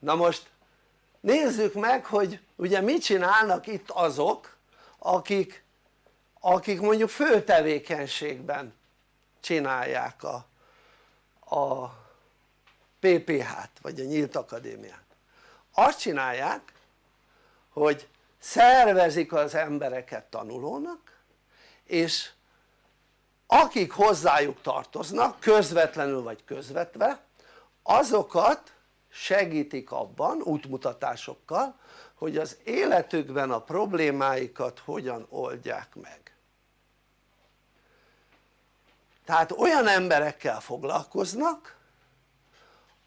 na most nézzük meg hogy ugye mit csinálnak itt azok akik, akik mondjuk főtevékenységben csinálják a, a PPH-t vagy a Nyílt Akadémiát. Azt csinálják hogy szervezik az embereket tanulónak és akik hozzájuk tartoznak közvetlenül vagy közvetve azokat segítik abban útmutatásokkal hogy az életükben a problémáikat hogyan oldják meg tehát olyan emberekkel foglalkoznak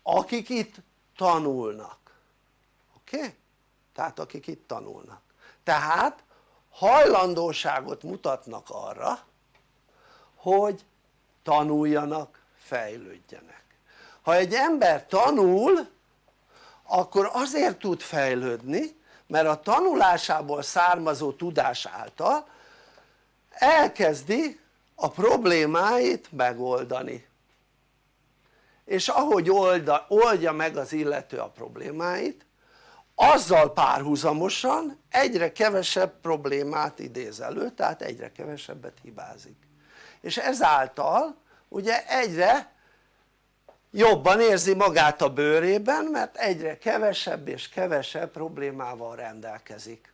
akik itt tanulnak oké? Okay? tehát akik itt tanulnak tehát hajlandóságot mutatnak arra hogy tanuljanak, fejlődjenek ha egy ember tanul akkor azért tud fejlődni mert a tanulásából származó tudás által elkezdi a problémáit megoldani. És ahogy olda, oldja meg az illető a problémáit azzal párhuzamosan egyre kevesebb problémát idéz elő tehát egyre kevesebbet hibázik. És ezáltal ugye egyre jobban érzi magát a bőrében mert egyre kevesebb és kevesebb problémával rendelkezik.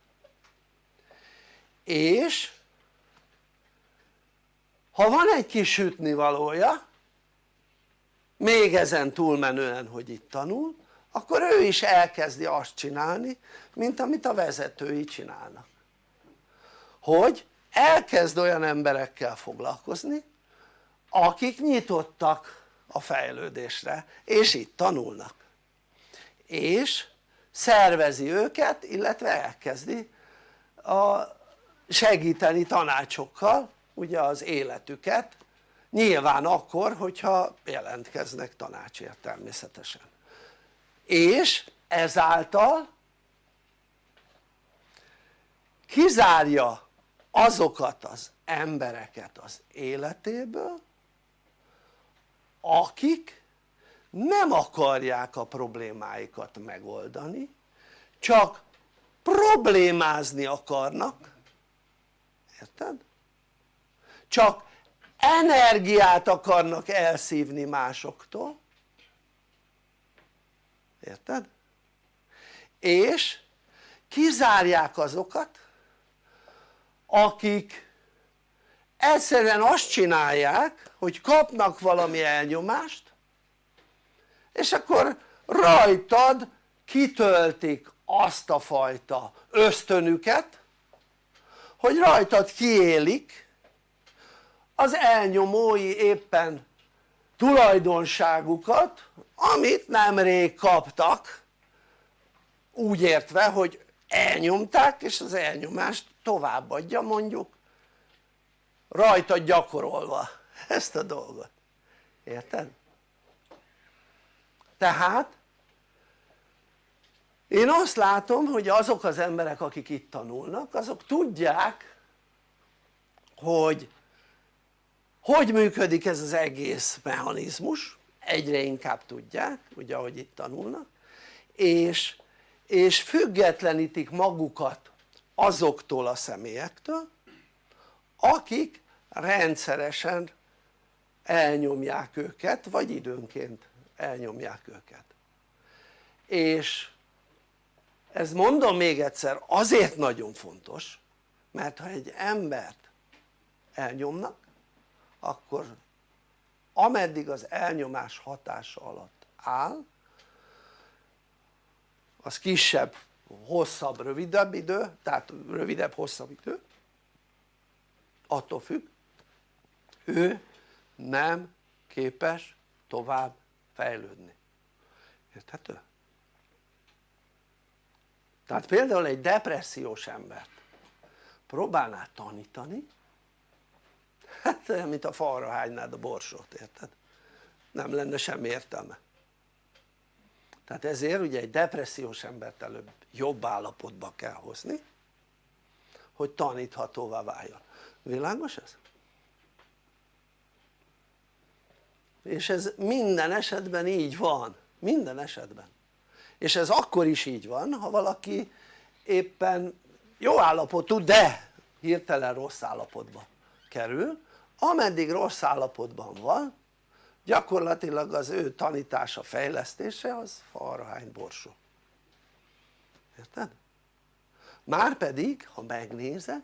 És ha van egy kis sütnivalója még ezen túlmenően hogy itt tanul akkor ő is elkezdi azt csinálni mint amit a vezetői csinálnak. Hogy elkezd olyan emberekkel foglalkozni akik nyitottak a fejlődésre és itt tanulnak. És szervezi őket illetve elkezdi a segíteni tanácsokkal ugye az életüket nyilván akkor hogyha jelentkeznek tanácsért természetesen. És ezáltal kizárja azokat az embereket az életéből akik nem akarják a problémáikat megoldani csak problémázni akarnak érted? csak energiát akarnak elszívni másoktól érted? és kizárják azokat akik egyszerűen azt csinálják hogy kapnak valami elnyomást és akkor rajtad kitöltik azt a fajta ösztönüket hogy rajtad kiélik az elnyomói éppen tulajdonságukat amit nemrég kaptak úgy értve hogy elnyomták és az elnyomást továbbadja mondjuk rajta gyakorolva ezt a dolgot, érted? tehát én azt látom hogy azok az emberek akik itt tanulnak azok tudják hogy hogy működik ez az egész mechanizmus egyre inkább tudják ugye ahogy itt tanulnak és, és függetlenítik magukat azoktól a személyektől akik rendszeresen elnyomják őket vagy időnként elnyomják őket. És ez mondom még egyszer azért nagyon fontos mert ha egy embert elnyomnak akkor ameddig az elnyomás hatása alatt áll az kisebb, hosszabb, rövidebb idő, tehát rövidebb, hosszabb idő attól függ ő nem képes tovább fejlődni érthető? tehát például egy depressziós embert próbálná tanítani hát olyan mint a falra hánynád a borsot érted? nem lenne semmi értelme tehát ezért ugye egy depressziós embert előbb jobb állapotba kell hozni hogy taníthatóvá váljon világos ez? És ez minden esetben így van, minden esetben. És ez akkor is így van ha valaki éppen jó állapotú de hirtelen rossz állapotba kerül. Ameddig rossz állapotban van gyakorlatilag az ő tanítása, fejlesztése az falrahány borsó. Érted? márpedig ha megnézed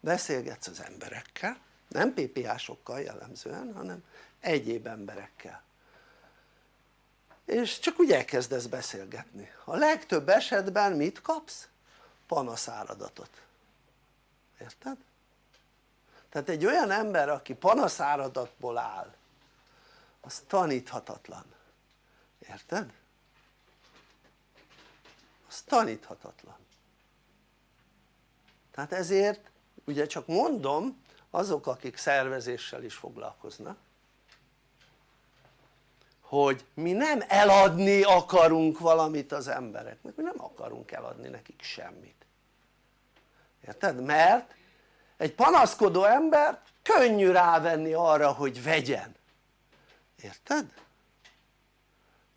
beszélgetsz az emberekkel nem PPA-sokkal jellemzően hanem egyéb emberekkel és csak úgy elkezdesz beszélgetni a legtöbb esetben mit kapsz? panaszáradatot érted? tehát egy olyan ember aki panaszáradatból áll az taníthatatlan érted? az taníthatatlan tehát ezért ugye csak mondom azok akik szervezéssel is foglalkoznak hogy mi nem eladni akarunk valamit az embereknek, mi nem akarunk eladni nekik semmit érted? mert egy panaszkodó ember könnyű rávenni arra hogy vegyen érted?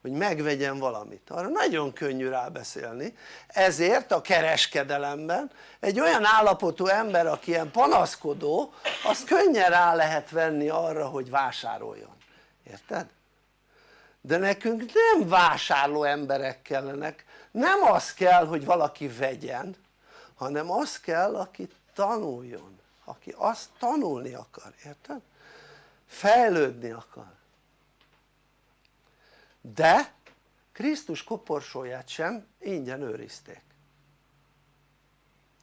hogy megvegyen valamit, arra nagyon könnyű rábeszélni ezért a kereskedelemben egy olyan állapotú ember aki ilyen panaszkodó az könnyen rá lehet venni arra hogy vásároljon, érted? De nekünk nem vásárló emberek kellenek. Nem az kell hogy valaki vegyen hanem az kell aki tanuljon. Aki azt tanulni akar, érted? fejlődni akar. De Krisztus koporsóját sem ingyen őrizték.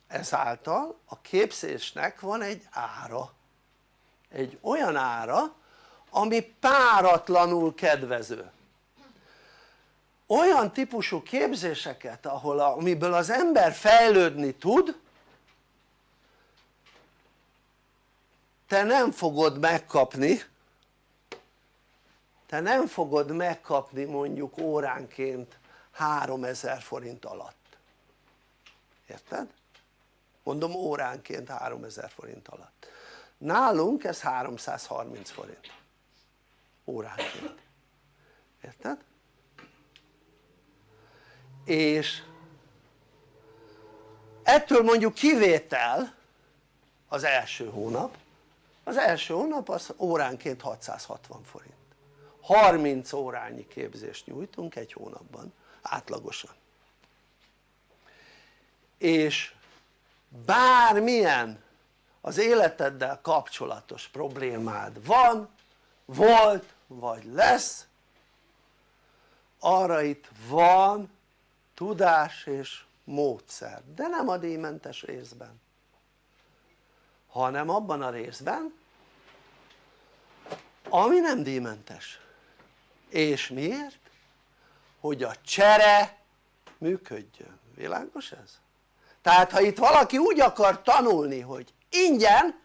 Ezáltal a képzésnek van egy ára. Egy olyan ára ami páratlanul kedvező. Olyan típusú képzéseket ahol a, amiből az ember fejlődni tud te nem fogod megkapni te nem fogod megkapni mondjuk óránként 3000 forint alatt. Érted? mondom óránként 3000 forint alatt. Nálunk ez 330 forint óránként érted? és ettől mondjuk kivétel az első hónap. Az első hónap az óránként 660 forint. 30 órányi képzést nyújtunk egy hónapban átlagosan. És bármilyen az életeddel kapcsolatos problémád van, volt vagy lesz arra itt van tudás és módszer de nem a díjmentes részben hanem abban a részben ami nem díjmentes és miért? hogy a csere működjön, világos ez? tehát ha itt valaki úgy akar tanulni hogy ingyen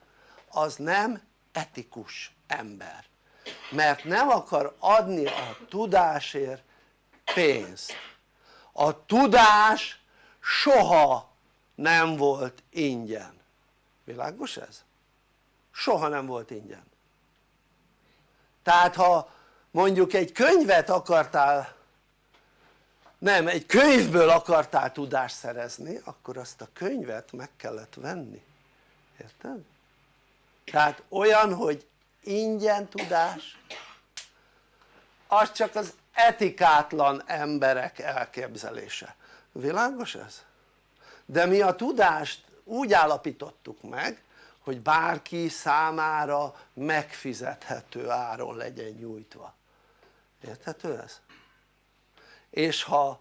az nem etikus ember mert nem akar adni a tudásért pénzt a tudás soha nem volt ingyen világos ez? soha nem volt ingyen tehát ha mondjuk egy könyvet akartál nem, egy könyvből akartál tudást szerezni akkor azt a könyvet meg kellett venni érted? tehát olyan hogy ingyen tudás az csak az etikátlan emberek elképzelése, világos ez? de mi a tudást úgy állapítottuk meg hogy bárki számára megfizethető áron legyen nyújtva érthető ez? és ha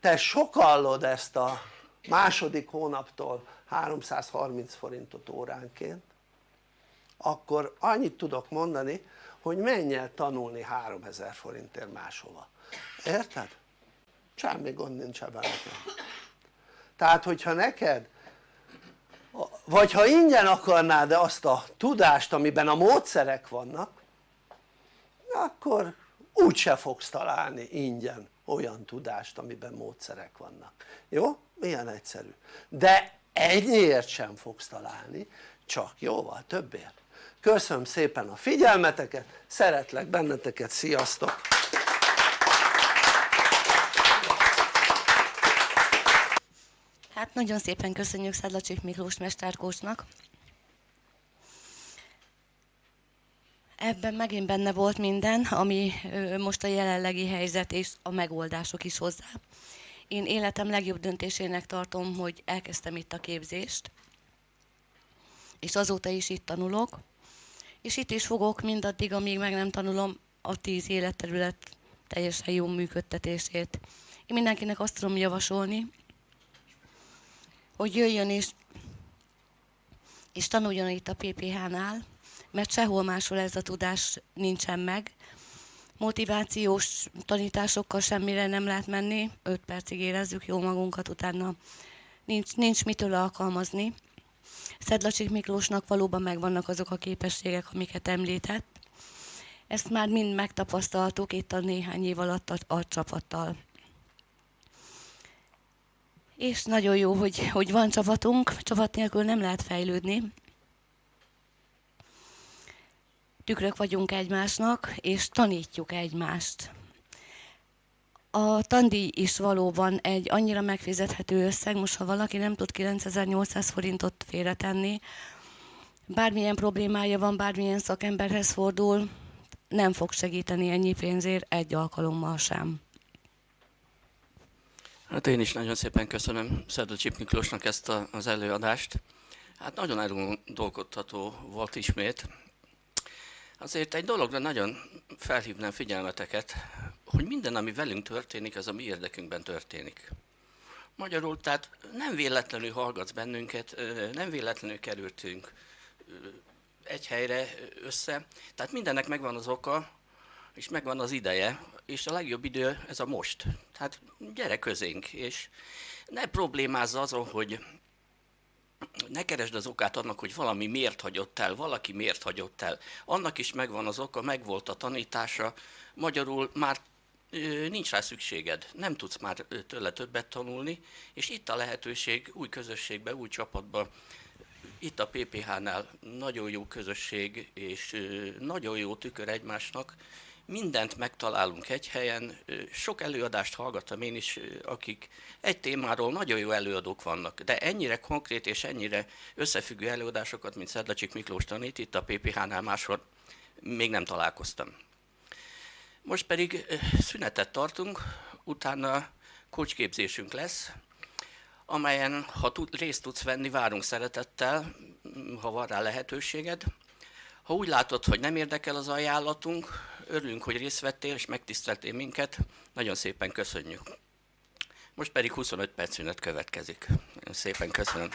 te sokallod ezt a második hónaptól 330 forintot óránként akkor annyit tudok mondani hogy menj el tanulni 3000 forintért máshova, érted? semmi gond nincs ebben. Tehát hogyha neked vagy ha ingyen akarnád azt a tudást amiben a módszerek vannak akkor úgyse fogsz találni ingyen olyan tudást amiben módszerek vannak, jó? milyen egyszerű. De ennyiért sem fogsz találni csak jóval többért köszönöm szépen a figyelmeteket, szeretlek benneteket, sziasztok! Hát nagyon szépen köszönjük Szedlacsik Miklós mesterkósnak. Ebben megint benne volt minden, ami most a jelenlegi helyzet és a megoldások is hozzá. Én életem legjobb döntésének tartom, hogy elkezdtem itt a képzést, és azóta is itt tanulok, és itt is fogok mindaddig, amíg meg nem tanulom a tíz életterület teljesen jó működtetését. Én mindenkinek azt tudom javasolni, hogy jöjjön és, és tanuljon itt a PPH-nál, mert sehol máshol ez a tudás nincsen meg. Motivációs tanításokkal semmire nem lehet menni, 5 percig érezzük jó magunkat, utána nincs, nincs mitől alkalmazni. Szedlacsik Miklósnak valóban megvannak azok a képességek, amiket említett. Ezt már mind megtapasztaltuk itt a néhány év alatt a, a csapattal. És nagyon jó, hogy, hogy van csapatunk, csapat nélkül nem lehet fejlődni. Tükrök vagyunk egymásnak, és tanítjuk egymást. A tandíj is valóban egy annyira megfizethető összeg, most ha valaki nem tud 9800 forintot félretenni, bármilyen problémája van, bármilyen szakemberhez fordul, nem fog segíteni ennyi pénzért egy alkalommal sem. Hát én is nagyon szépen köszönöm Szerdő Csip Miklósnak ezt a, az előadást. Hát nagyon elgondolkodható volt ismét. Azért egy dologra nagyon felhívnám figyelmeteket, hogy minden, ami velünk történik, az a mi érdekünkben történik. Magyarul, tehát nem véletlenül hallgatsz bennünket, nem véletlenül kerültünk egy helyre össze. Tehát mindennek megvan az oka, és megvan az ideje, és a legjobb idő ez a most. Tehát gyere közénk, és ne problémázz azon, hogy ne keresd az okát annak, hogy valami miért hagyott el, valaki miért hagyott el. Annak is megvan az oka, megvolt a tanítása, magyarul már nincs rá szükséged, nem tudsz már tőle többet tanulni, és itt a lehetőség új közösségbe, új csapatba, itt a PPH-nál nagyon jó közösség, és nagyon jó tükör egymásnak, mindent megtalálunk egy helyen, sok előadást hallgattam én is, akik egy témáról nagyon jó előadók vannak, de ennyire konkrét és ennyire összefüggő előadásokat, mint Szedlacsik Miklós tanít, itt a PPH-nál máshol még nem találkoztam. Most pedig szünetet tartunk, utána kocsképzésünk lesz, amelyen, ha részt tudsz venni, várunk szeretettel, ha van rá lehetőséged. Ha úgy látod, hogy nem érdekel az ajánlatunk, örülünk, hogy részt vettél és megtiszteltél minket, nagyon szépen köszönjük. Most pedig 25 perc szünet következik. Nagyon szépen köszönöm.